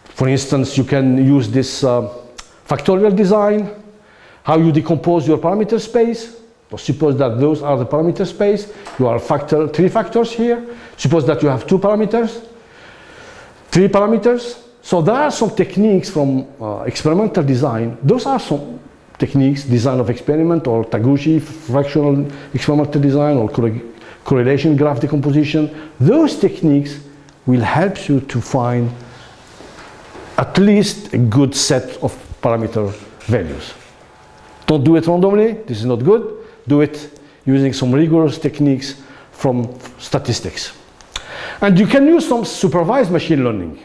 For instance, you can use this uh, factorial design, how you decompose your parameter space. So suppose that those are the parameter space. You are factor, three factors here. Suppose that you have two parameters, three parameters. So there are some techniques from uh, experimental design. Those are some techniques, design of experiment or Taguchi, fractional experimental design or correlation graph decomposition. Those techniques will help you to find at least a good set of parameter values. Don't do it randomly, this is not good. Do it using some rigorous techniques from statistics. And you can use some supervised machine learning.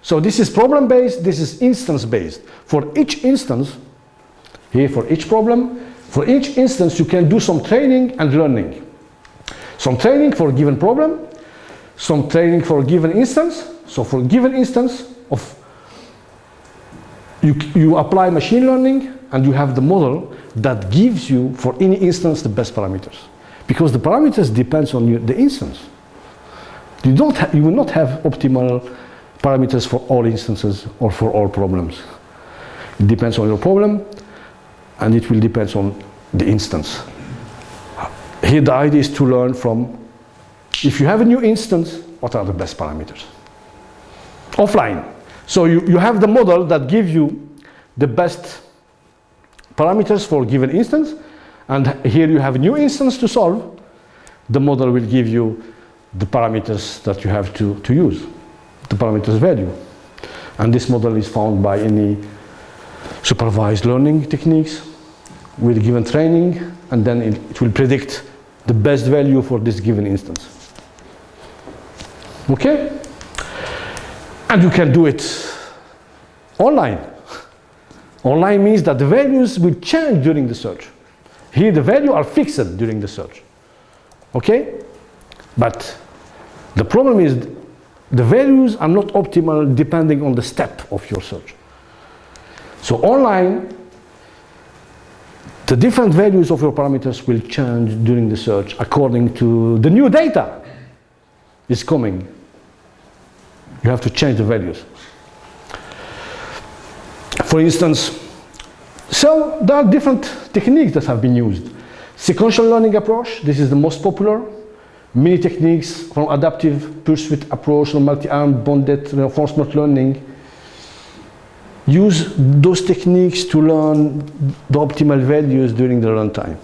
So this is problem-based, this is instance-based. For each instance, here for each problem, for each instance you can do some training and learning. Some training for a given problem, some training for a given instance. So for a given instance of you, you apply machine learning and you have the model that gives you for any instance the best parameters. Because the parameters depends on the instance. You, don't you will not have optimal parameters for all instances or for all problems. It depends on your problem and it will depend on the instance. Here the idea is to learn from, if you have a new instance, what are the best parameters? Offline. So you, you have the model that gives you the best parameters for given instance, and here you have a new instance to solve. The model will give you the parameters that you have to, to use, the parameters value. And this model is found by any supervised learning techniques with given training, and then it, it will predict the best value for this given instance. Okay? And you can do it online. Online means that the values will change during the search. Here the values are fixed during the search. Okay? But the problem is the values are not optimal depending on the step of your search. So online, the different values of your parameters will change during the search according to the new data is coming. You have to change the values. For instance, so there are different techniques that have been used. Sequential learning approach, this is the most popular. Many techniques from adaptive pursuit approach or multi-armed bandit reinforcement learning use those techniques to learn the optimal values during the runtime.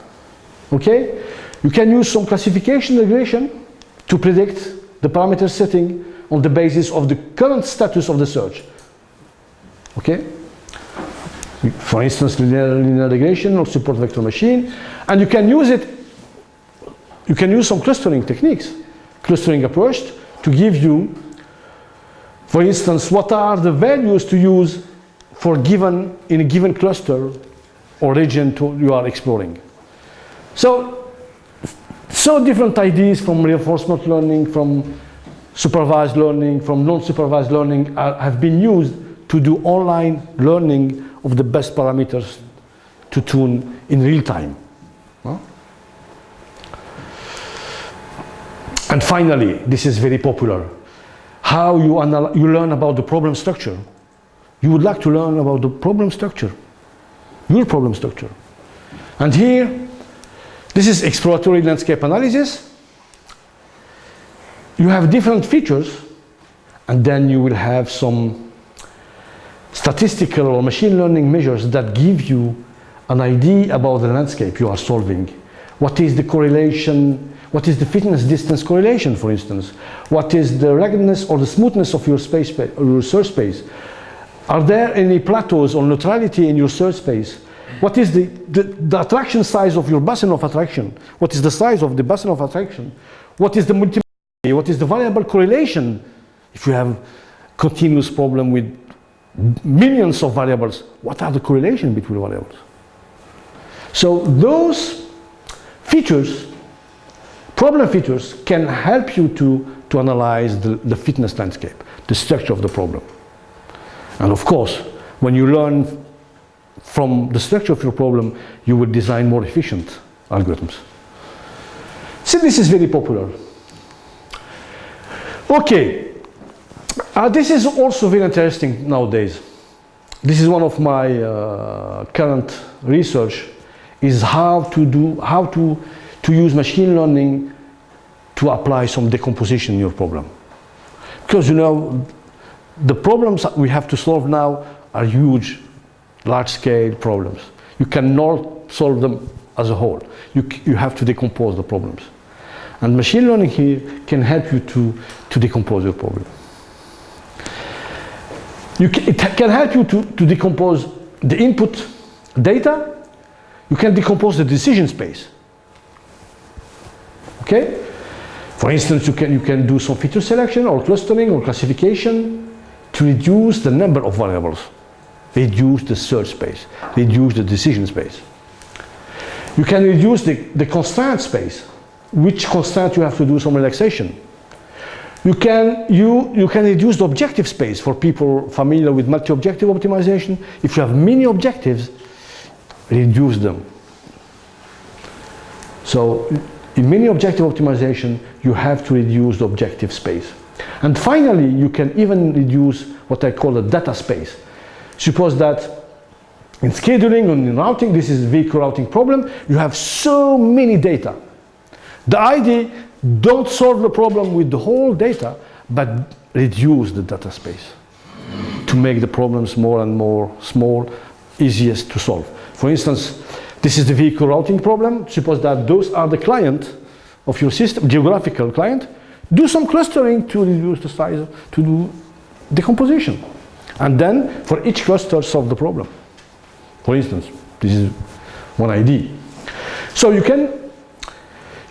Okay? You can use some classification regression to predict the parameter setting on the basis of the current status of the search. Okay? For instance, linear, linear regression or support vector machine. And you can use it, you can use some clustering techniques, clustering approach to give you, for instance, what are the values to use for given in a given cluster or region to, you are exploring. So So different ideas from reinforcement learning, from supervised learning, from non-supervised learning have been used to do online learning of the best parameters to tune in real time. And finally, this is very popular, how you, you learn about the problem structure. You would like to learn about the problem structure, your problem structure. And here, this is exploratory landscape analysis. You have different features, and then you will have some statistical or machine learning measures that give you an idea about the landscape you are solving. What is the correlation, what is the fitness distance correlation, for instance? What is the ruggedness or the smoothness of your, space, your search space? Are there any plateaus or neutrality in your search space? What is the, the, the, attraction size of your basin of attraction? What is the size of the basin of attraction? What is the multi what is the variable correlation if you have continuous problem with millions of variables? What are the correlation between variables? So those features, problem features, can help you to, to analyze the, the fitness landscape, the structure of the problem. And of course, when you learn from the structure of your problem, you will design more efficient algorithms. So this is very popular. Okay, uh, this is also very interesting nowadays. This is one of my uh, current research is how to do, how to, to use machine learning to apply some decomposition in your problem. Because you know, the problems we have to solve now are huge, large-scale problems. You cannot solve them as a whole. You, you have to decompose the problems. And machine learning here can help you to, to decompose your problem. Can, it can help you to, to decompose the input data. You can decompose the decision space. Okay? For instance, you can, you can do some feature selection or clustering or classification to reduce the number of variables, reduce the search space, reduce the decision space. You can reduce the, the constraint space which constraint you have to do some relaxation. You can, you, you can reduce the objective space for people familiar with multi-objective optimization. If you have many objectives, reduce them. So in many objective optimization, you have to reduce the objective space. And finally, you can even reduce what I call the data space. Suppose that in scheduling and in routing, this is vehicle routing problem, you have so many data the idea, don't solve the problem with the whole data, but reduce the data space to make the problems more and more small, easiest to solve. For instance, this is the vehicle routing problem. Suppose that those are the client of your system, geographical client. Do some clustering to reduce the size, to do decomposition. And then for each cluster, solve the problem. For instance, this is one idea. So you can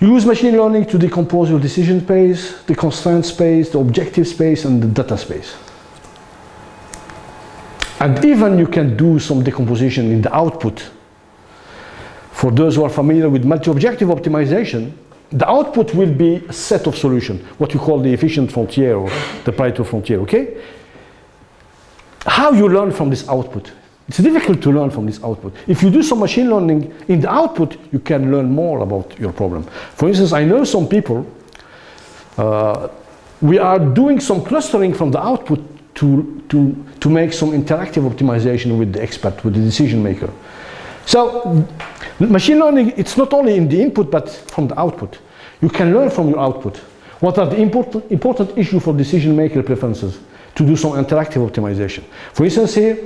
you use machine learning to decompose your decision space, the constraint space, the objective space, and the data space. And even you can do some decomposition in the output. For those who are familiar with multi-objective optimization, the output will be a set of solutions, what you call the efficient frontier or the Pareto frontier, okay? How you learn from this output? It's difficult to learn from this output. If you do some machine learning in the output, you can learn more about your problem. For instance, I know some people, uh, we are doing some clustering from the output to, to, to make some interactive optimization with the expert, with the decision maker. So machine learning, it's not only in the input, but from the output. You can learn from your output. What are the important, important issues for decision maker preferences to do some interactive optimization? For instance here,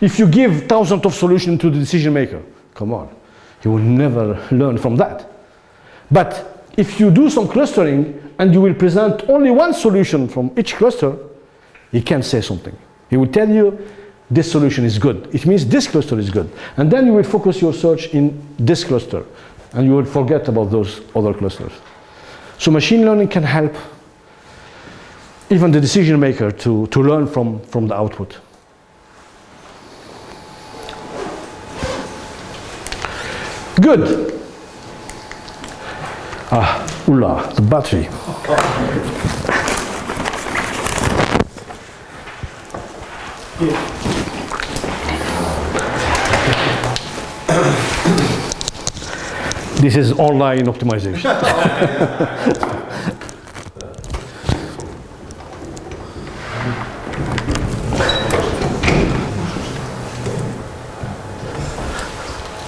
if you give thousands of solutions to the decision maker, come on, he will never learn from that. But if you do some clustering and you will present only one solution from each cluster, he can say something. He will tell you this solution is good. It means this cluster is good. And then you will focus your search in this cluster and you will forget about those other clusters. So machine learning can help even the decision maker to, to learn from, from the output. Good. Ah. Oula, the battery. This is online optimization.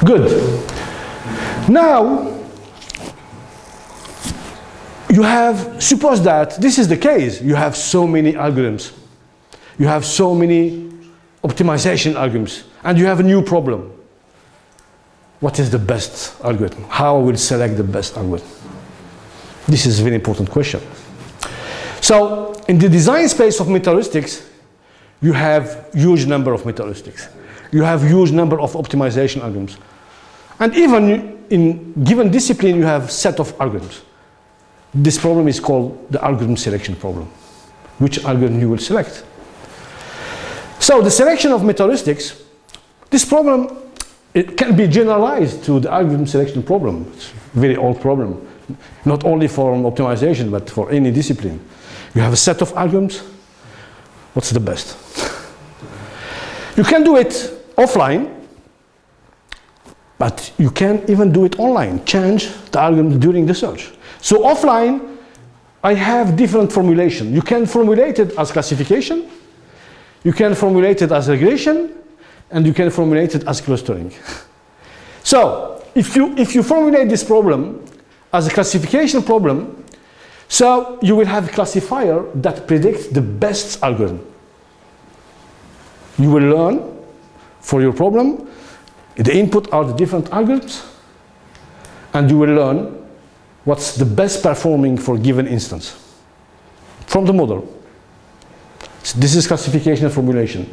<laughs> Good. Now, you have, suppose that this is the case, you have so many algorithms, you have so many optimization algorithms, and you have a new problem. What is the best algorithm? How will select the best algorithm? This is a very important question. So, in the design space of meta-heuristics, you have huge number of meta-heuristics. You have huge number of optimization algorithms. And even in given discipline, you have set of algorithms. This problem is called the algorithm selection problem. Which algorithm you will select. So the selection of meta-heuristics, this problem, it can be generalized to the algorithm selection problem. It's a very old problem. Not only for optimization, but for any discipline. You have a set of algorithms. What's the best? <laughs> You can do it offline, but you can even do it online, change the algorithm during the search. So offline, I have different formulation. You can formulate it as classification, you can formulate it as regression, and you can formulate it as clustering. <laughs> so if you, if you formulate this problem as a classification problem, so you will have a classifier that predicts the best algorithm. You will learn for your problem the input are the different algorithms, and you will learn what's the best performing for given instance from the model. So this is classification and formulation.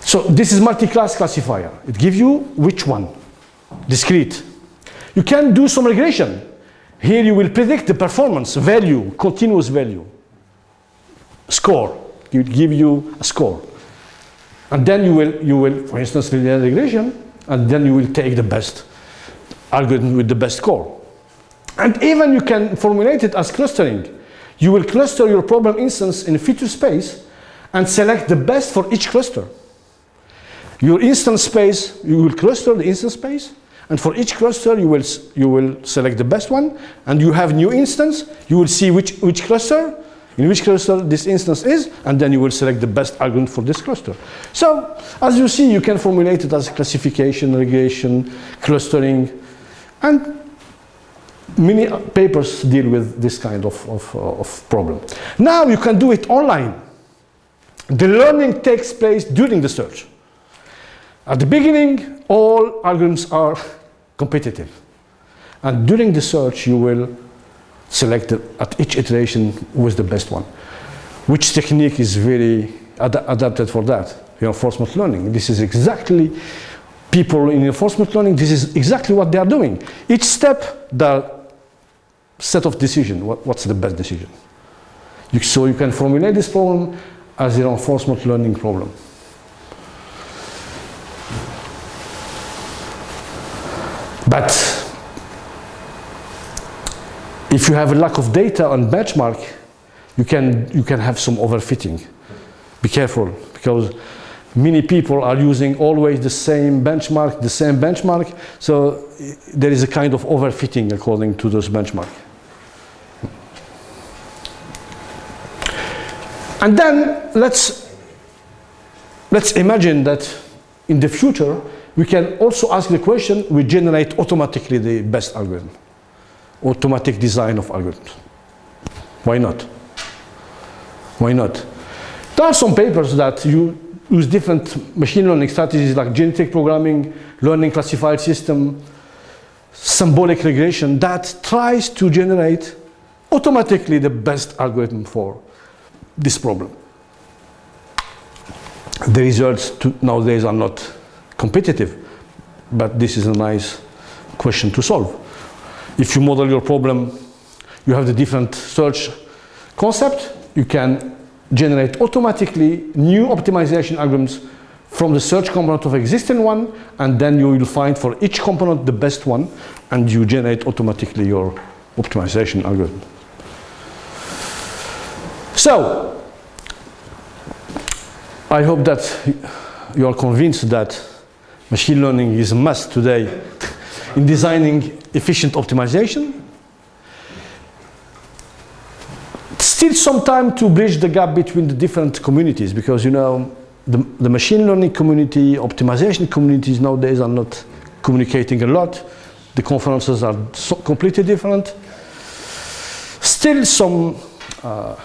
So this is multi-class classifier. It gives you which one? Discrete. You can do some regression. Here you will predict the performance value, continuous value, score. It give you a score. And then you will, you will, for instance, linear regression, and then you will take the best algorithm with the best score. And even you can formulate it as clustering. You will cluster your problem instance in a feature space and select the best for each cluster. Your instance space, you will cluster the instance space, and for each cluster you will, you will select the best one, and you have new instance, you will see which, which cluster in which cluster this instance is, and then you will select the best algorithm for this cluster. So, as you see, you can formulate it as classification, regression, clustering, and many papers deal with this kind of, of, uh, of problem. Now you can do it online. The learning takes place during the search. At the beginning, all algorithms are competitive. And during the search, you will select the, at each iteration with the best one. Which technique is very ad adapted for that? Reinforcement learning. This is exactly people in reinforcement learning, this is exactly what they are doing. Each step, the set of decision, what, what's the best decision? You, so you can formulate this problem as a reinforcement learning problem. But if you have a lack of data on benchmark, you can, you can have some overfitting. Be careful, because many people are using always the same benchmark, the same benchmark, so there is a kind of overfitting according to those benchmark. And then let's, let's imagine that in the future, we can also ask the question, we generate automatically the best algorithm automatic design of algorithms. Why not? Why not? There are some papers that you use different machine learning strategies like genetic programming, learning classifier system, symbolic regression that tries to generate automatically the best algorithm for this problem. The results nowadays are not competitive, but this is a nice question to solve if you model your problem, you have the different search concept, you can generate automatically new optimization algorithms from the search component of existing one, and then you will find for each component the best one, and you generate automatically your optimization algorithm. So, I hope that you are convinced that machine learning is a must today in designing efficient optimization. Still some time to bridge the gap between the different communities because you know the, the machine learning community, optimization communities nowadays are not communicating a lot. The conferences are so completely different. Still some uh,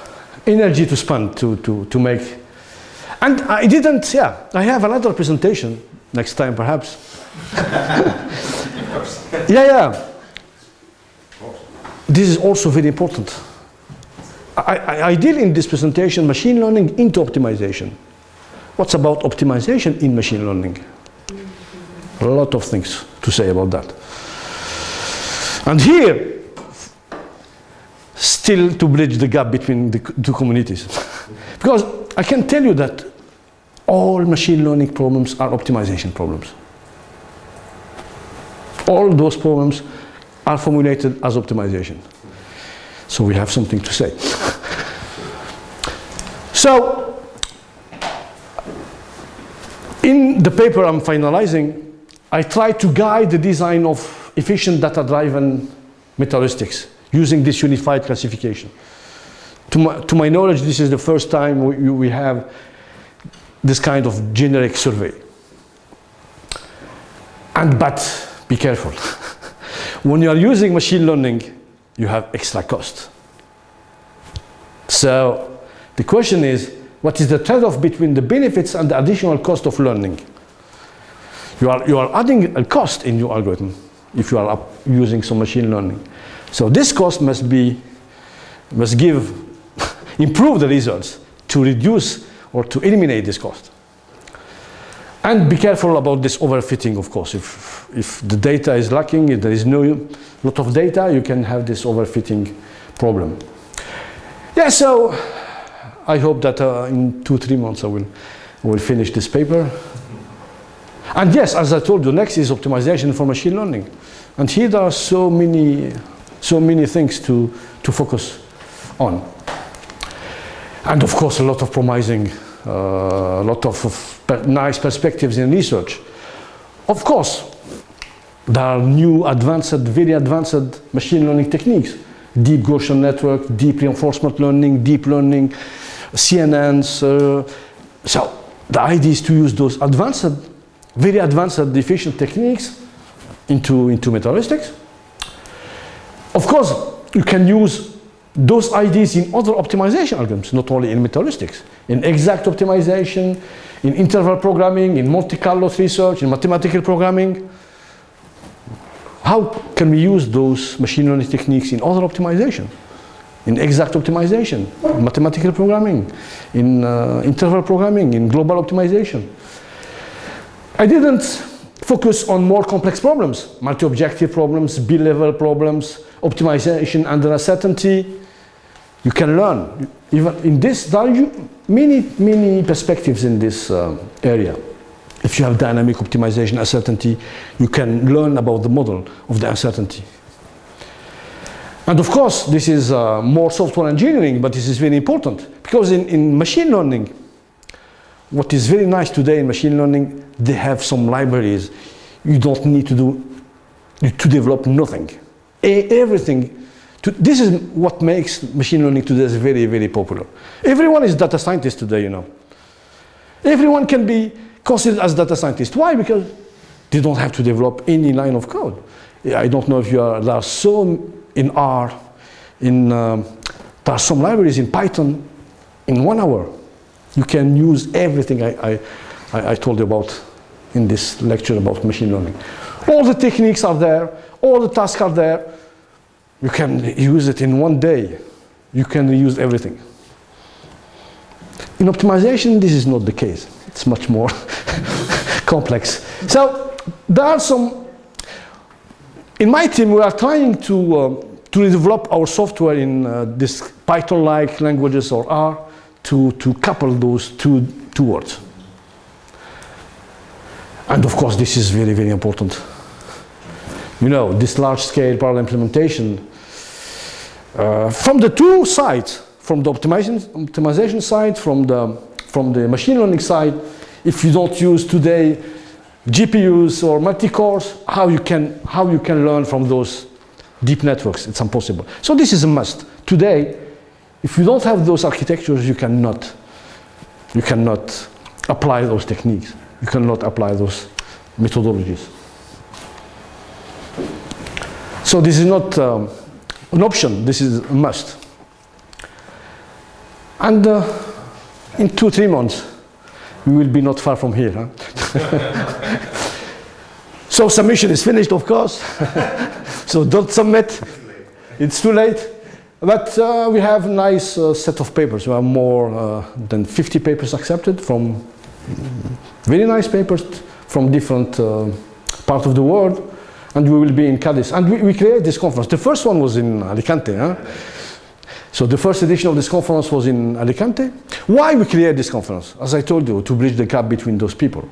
energy to spend to, to, to make. And I didn't, yeah, I have another presentation next time perhaps. <laughs> yeah, yeah. This is also very important. I, I, I deal in this presentation machine learning into optimization. What's about optimization in machine learning? A lot of things to say about that. And here, still to bridge the gap between the two communities. <laughs> because I can tell you that all machine learning problems are optimization problems. All those problems are formulated as optimization. So we have something to say. <laughs> so, in the paper I'm finalizing, I try to guide the design of efficient data-driven metaheuristics using this unified classification. To my, to my knowledge, this is the first time we, we have this kind of generic survey. And but be careful. <laughs> when you are using machine learning, you have extra cost. So the question is, what is the trade-off between the benefits and the additional cost of learning? You are, you are adding a cost in your algorithm if you are using some machine learning. So this cost must be, must give, <laughs> improve the results to reduce or to eliminate this cost. And be careful about this overfitting, of course. If, if the data is lacking, if there is no lot of data, you can have this overfitting problem. Yeah, so I hope that uh, in two, three months I will, will finish this paper. And yes, as I told you, next is optimization for machine learning. And here there are so many, so many things to, to focus on. And of course, a lot of promising, uh, a lot of, of nice perspectives in research. Of course, there are new advanced, very advanced machine learning techniques. Deep Gaussian network, deep reinforcement learning, deep learning, CNNs. Uh, so the idea is to use those advanced very advanced efficient techniques into, into metaheuristics. Of course, you can use those ideas in other optimization algorithms, not only in metaheuristics, in exact optimization, in interval programming, in Monte-Carlo research, in mathematical programming. How can we use those machine learning techniques in other optimization? In exact optimization, in mathematical programming, in uh, interval programming, in global optimization. I didn't focus on more complex problems, multi-objective problems, bi-level problems, optimization under uncertainty. You can learn. Even in this, there are many, many perspectives in this uh, area. If you have dynamic optimization uncertainty, you can learn about the model of the uncertainty. And of course, this is uh, more software engineering, but this is very important because in, in machine learning, what is very nice today in machine learning, they have some libraries. You don't need to do, to develop nothing. everything, to, this is what makes machine learning today very, very popular. Everyone is data scientist today, you know. Everyone can be considered as data scientist. Why? Because they don't have to develop any line of code. I don't know if you are, there are some in R, in, um, there are some libraries in Python in one hour you can use everything I, I, I told you about in this lecture about machine learning. All the techniques are there, all the tasks are there. You can use it in one day. You can use everything. In optimization, this is not the case. It's much more <laughs> complex. So there are some, in my team, we are trying to, uh, to develop our software in uh, this Python-like languages or R to, to couple those two, two words. And of course, this is very, very important. You know, this large-scale parallel implementation, Uh, from the two sides, from the optimization, optimization side, from the, from the machine learning side, if you don't use today GPUs or multi-cores, how you can, how you can learn from those deep networks, it's impossible. So this is a must. Today, if you don't have those architectures, you cannot, you cannot apply those techniques. You cannot apply those methodologies. So this is not um, an option, this is a must. And uh, in two, three months, we will be not far from here. Huh? <laughs> so submission is finished, of course. <laughs> so don't submit. It's too late. But uh, we have a nice uh, set of papers. We have more uh, than 50 papers accepted from very nice papers from different uh, parts of the world. And we will be in Cadiz. And we, we created this conference. The first one was in Alicante. Huh? So the first edition of this conference was in Alicante. Why we created this conference? As I told you, to bridge the gap between those people.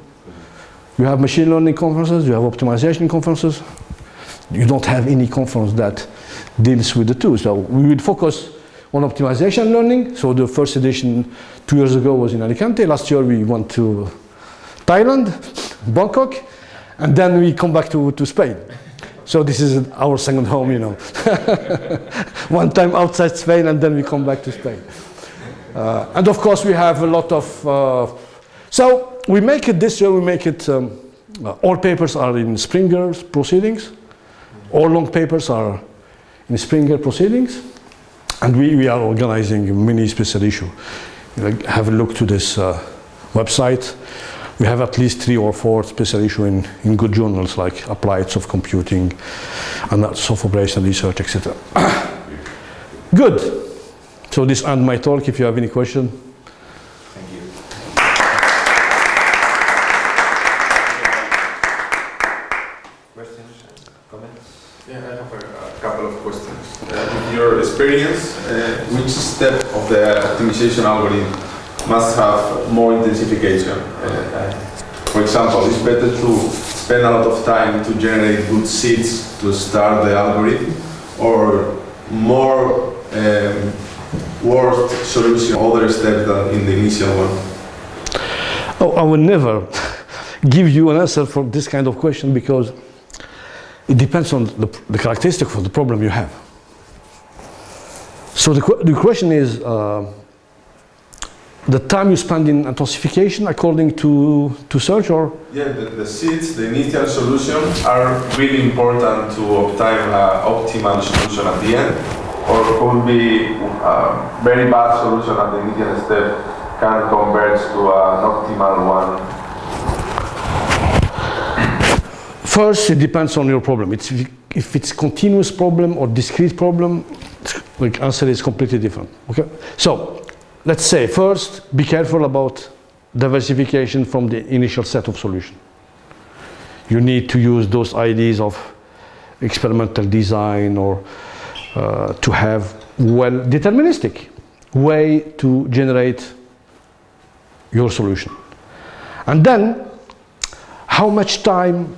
You have machine learning conferences, you have optimization conferences. You don't have any conference that deals with the two. So we will focus on optimization learning. So the first edition two years ago was in Alicante. Last year we went to Thailand, Bangkok, and then we come back to, to Spain. So this is our second home, you know. <laughs> One time outside Spain and then we come back to Spain. Uh, and of course we have a lot of, uh, so we make it this year, we make it, um, uh, all papers are in Springer proceedings. All long papers are in Springer proceedings. And we, we are organizing a mini special issue. have a look to this uh, website we have at least three or four special issues in, in good journals like Applied Soft Computing and Soft Operation Research, etc. <coughs> good. So this ends my talk. If you have any question. Thank you. Questions, comments? Yeah, I have a, a couple of questions. Uh, with your experience, uh, which step of the optimization algorithm must have more intensification. Uh, for example, it's better to spend a lot of time to generate good seeds to start the algorithm, or more um, worst solution, other step than in the initial one? Oh, I will never <laughs> give you an answer for this kind of question because it depends on the, the characteristic of the problem you have. So the, the question is, uh, the time you spend in intensification according to, to search or? Yeah, the, the seeds, the initial solution are really important to obtain an optimal solution at the end or could be a very bad solution at the initial step can converge to an optimal one? First, it depends on your problem. It's, if it's continuous problem or discrete problem, the answer is completely different. Okay, so let's say first be careful about diversification from the initial set of solution. You need to use those ideas of experimental design or uh, to have well deterministic way to generate your solution. And then how much time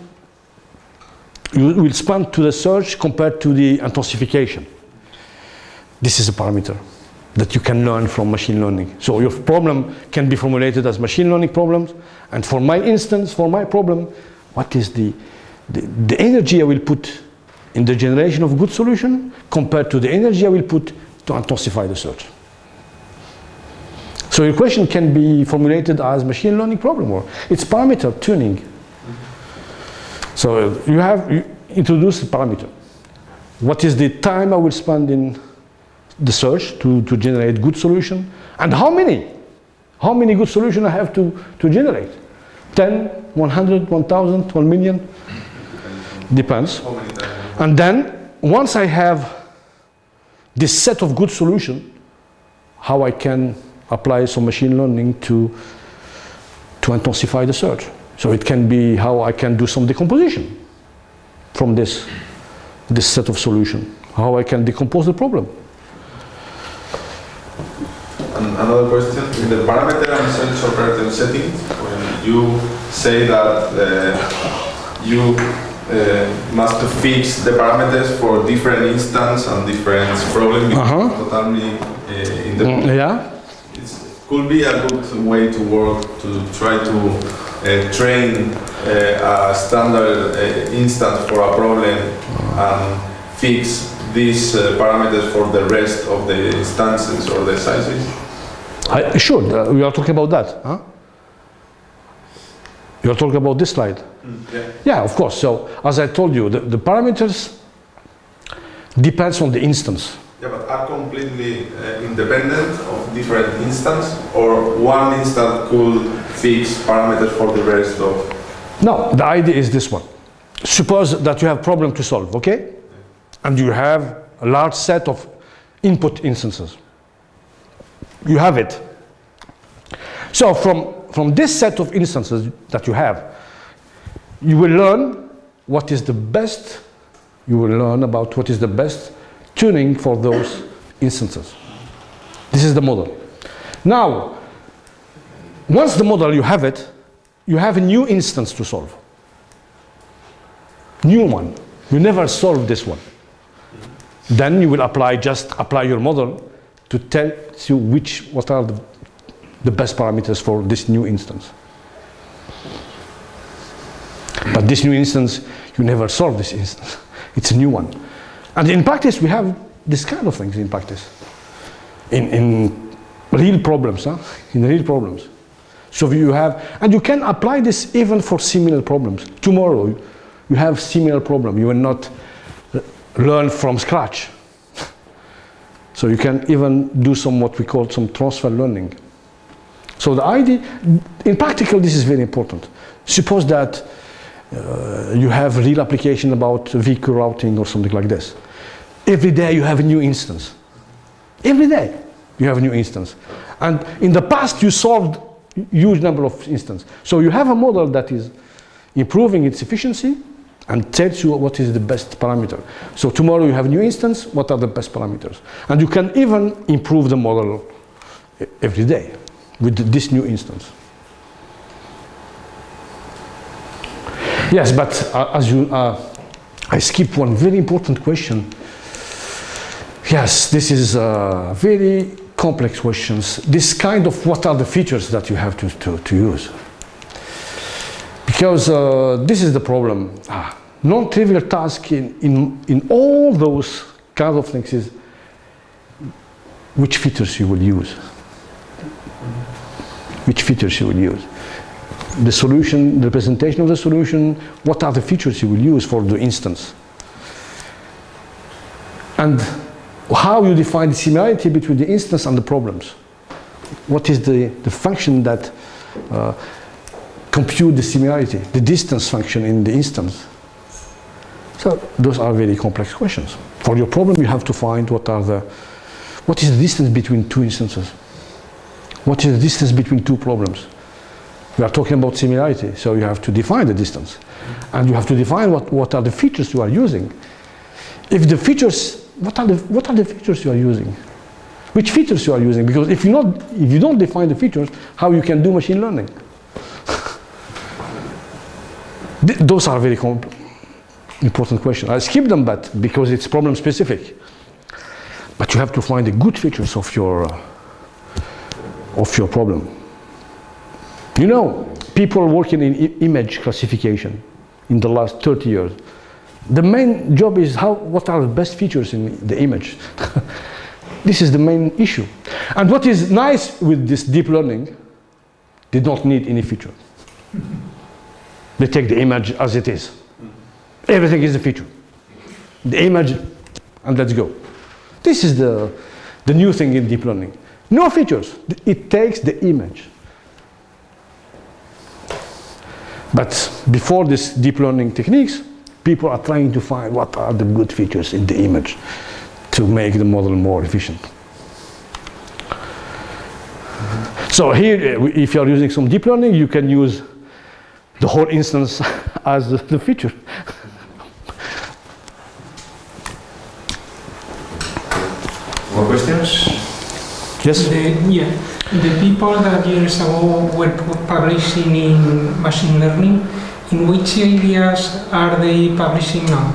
you will spend to the search compared to the intensification. This is a parameter that you can learn from machine learning. So your problem can be formulated as machine learning problems. And for my instance, for my problem, what is the, the, the energy I will put in the generation of good solution compared to the energy I will put to intensify the search. So your question can be formulated as machine learning problem or it's parameter tuning. So you have you introduce the parameter. What is the time I will spend in the search to, to generate good solution? And how many? How many good solutions I have to, to generate? 10 100 1000 1 million? Depends. And then once I have this set of good solution how I can apply some machine learning to to intensify the search. So it can be how I can do some decomposition from this this set of solution. How I can decompose the problem another question. In the parameter and sense operator settings, when you say that uh, you uh, must fix the parameters for different instance and different problem because Uh-huh. totally uh, Mm, yeah. it could be a good way to work to try to uh, train uh, a standard uh, instance for a problem and fix these uh, parameters for the rest of the instances or the sizes. I, sure, uh, we are talking about that. Huh? You are talking about this slide. Yeah. Yeah, of course. So, as I told you, the, the parameters depends on the instance. Yeah, but are completely uh, independent of different instances, or one instance could fix parameters for the rest of No, the idea is this one. Suppose that you have problem to solve, okay? And you have a large set of input instances. You have it. So from, from this set of instances that you have, you will learn what is the best, you will learn about what is the best tuning for those instances. This is the model. Now, once the model you have it, you have a new instance to solve. New one. You never solve this one. Then you will apply, just apply your model to tell you which, what are the, the best parameters for this new instance. But this new instance, you never solve this instance. <laughs> It's a new one. And in practice, we have this kind of things in practice. In, in real problems, huh? in real problems. So you have, and you can apply this even for similar problems. Tomorrow, you have similar problem. You will not learn from scratch. So you can even do some what we call some transfer learning. So the idea, in practical, this is very important. Suppose that uh, you have real application about vehicle routing or something like this. Every day you have a new instance. Every day you have a new instance. And in the past you solved huge number of instances. So you have a model that is improving its efficiency and tells you what is the best parameter. So tomorrow you have a new instance, what are the best parameters? And you can even improve the model every day with this new instance. Yes, but uh, as you, uh, I skipped one very important question. Yes, this is uh, very complex questions. This kind of what are the features that you have to, to, to use? Because uh, this is the problem. Ah, non-trivial task in, in, in all those kind of things is which features you will use. Which features you will use. The solution, the representation of the solution, what are the features you will use for the instance. And how you define the similarity between the instance and the problems. What is the, the function that uh, compute the similarity, the distance function in the instance. So those are very complex questions. For your problem, you have to find what are the, what is the distance between two instances? What is the distance between two problems? We are talking about similarity, so you have to define the distance. And you have to define what, what are the features you are using. If the features, what are the, what are the features you are using? Which features you are using? Because if you, not, if you don't define the features, how you can do machine learning? <laughs> Th- Those are very com- important question. I skip them, but because it's problem specific. But you have to find the good features of your uh, of your problem. You know, people working in image classification in the last 30 years, the main job is how what are the best features in the image. <laughs> this is the main issue. And what is nice with this deep learning, they don't need any feature. <laughs> They take the image as it is. Everything is a feature. The image, and let's go. This is the, the new thing in deep learning. No features. It takes the image. But before this deep learning techniques, people are trying to find what are the good features in the image to make the model more efficient. So here, uh, if you are using some deep learning, you can use the whole instance <laughs> as the- the feature. More questions? Yes? The, yeah, the people that years ago were publishing in machine learning, In which areas are they publishing now?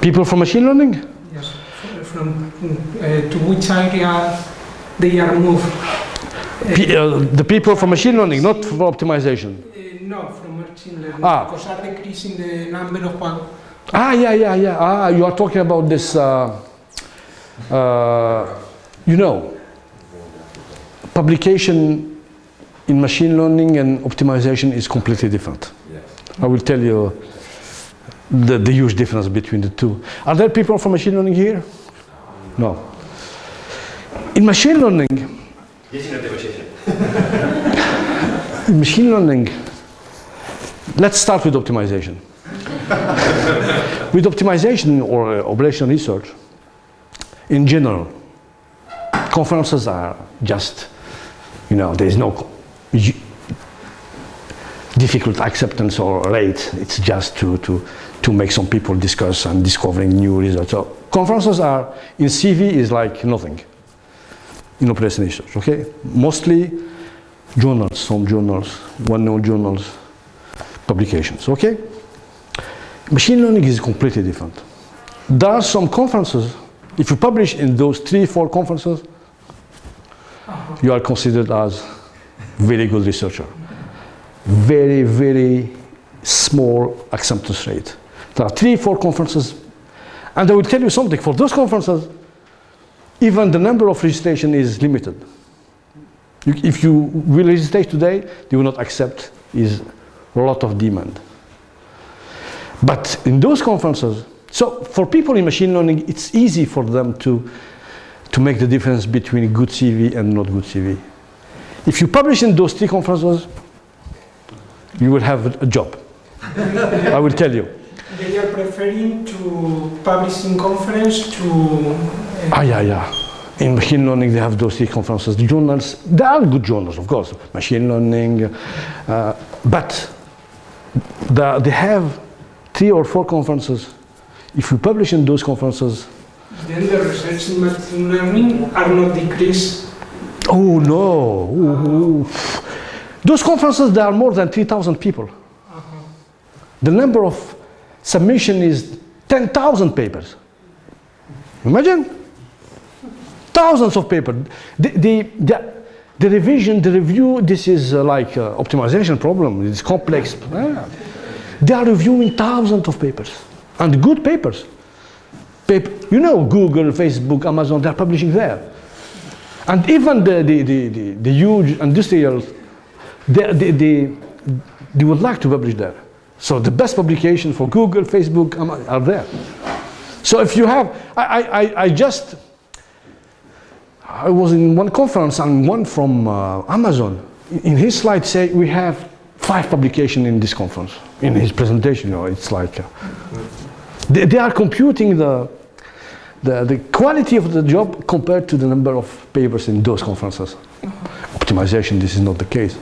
People from machine learning? Yes, from uh, to which area they are moved? Pe- uh, the people from machine learning, not for optimization. Uh, no, from machine learning. Ah. Because are decreasing the number of pub- Ah, yeah, yeah, yeah. Ah, you are talking about this, uh, uh, you know, publication in machine learning and optimization is completely different. I will tell you the, the huge difference between the two. Are there people from machine learning here? No. In machine learning, in in machine learning, let's start with optimization. <laughs> with optimization or uh, operational research, in general, conferences are just, you know, there is no difficult acceptance or rate. It's just to, to, to make some people discuss and discovering new results. So conferences are, in CV is like nothing in operational research, okay? Mostly journals, some journals, well-known journals, publications, okay? Machine learning is completely different. There are some conferences, if you publish in those three, four conferences, you are considered as very good researcher. Very, very small acceptance rate. There are three, four conferences, and I will tell you something, for those conferences, even the number of registration is limited. If you will register today, they will not accept is a lot of demand. But in those conferences, so for people in machine learning, it's easy for them to, to make the difference between good CV and not good CV. If you publish in those three conferences, you will have a job. I will tell you. They are preferring to publish in conference to. uh, Ah, yeah, yeah. In machine learning, they have those three conferences. The journals, they are good journals, of course, machine learning, uh, but the, they have three or four conferences. If you publish in those conferences, Then the research in machine learning are not decreased. oh no, Ooh, those conferences, there are more than 3,000 people. The number of submission is 10,000 papers. Imagine. Thousands of papers. The, the, the, the revision, the review, this is uh, like uh, optimization problem. It's complex. Ah. They are reviewing thousands of papers and good papers. You know, Google, Facebook, Amazon, they're publishing there. And even the, the, the, the, the huge industrial, they, they, they, they would like to publish there. So the best publication for Google, Facebook are there. So if you have, I, I, I- just, I was in one conference and one from uh, Amazon. In- In his slide say we have five publication in this conference. In his presentation, you know, it's like, uh, they, they are computing the, the, the quality of the job compared to the number of papers in those conferences. Mm-hmm. Optimization, this is not the case.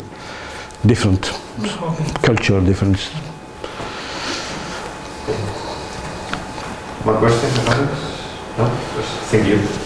Different culture, different More questions? or comments? No? Thank you.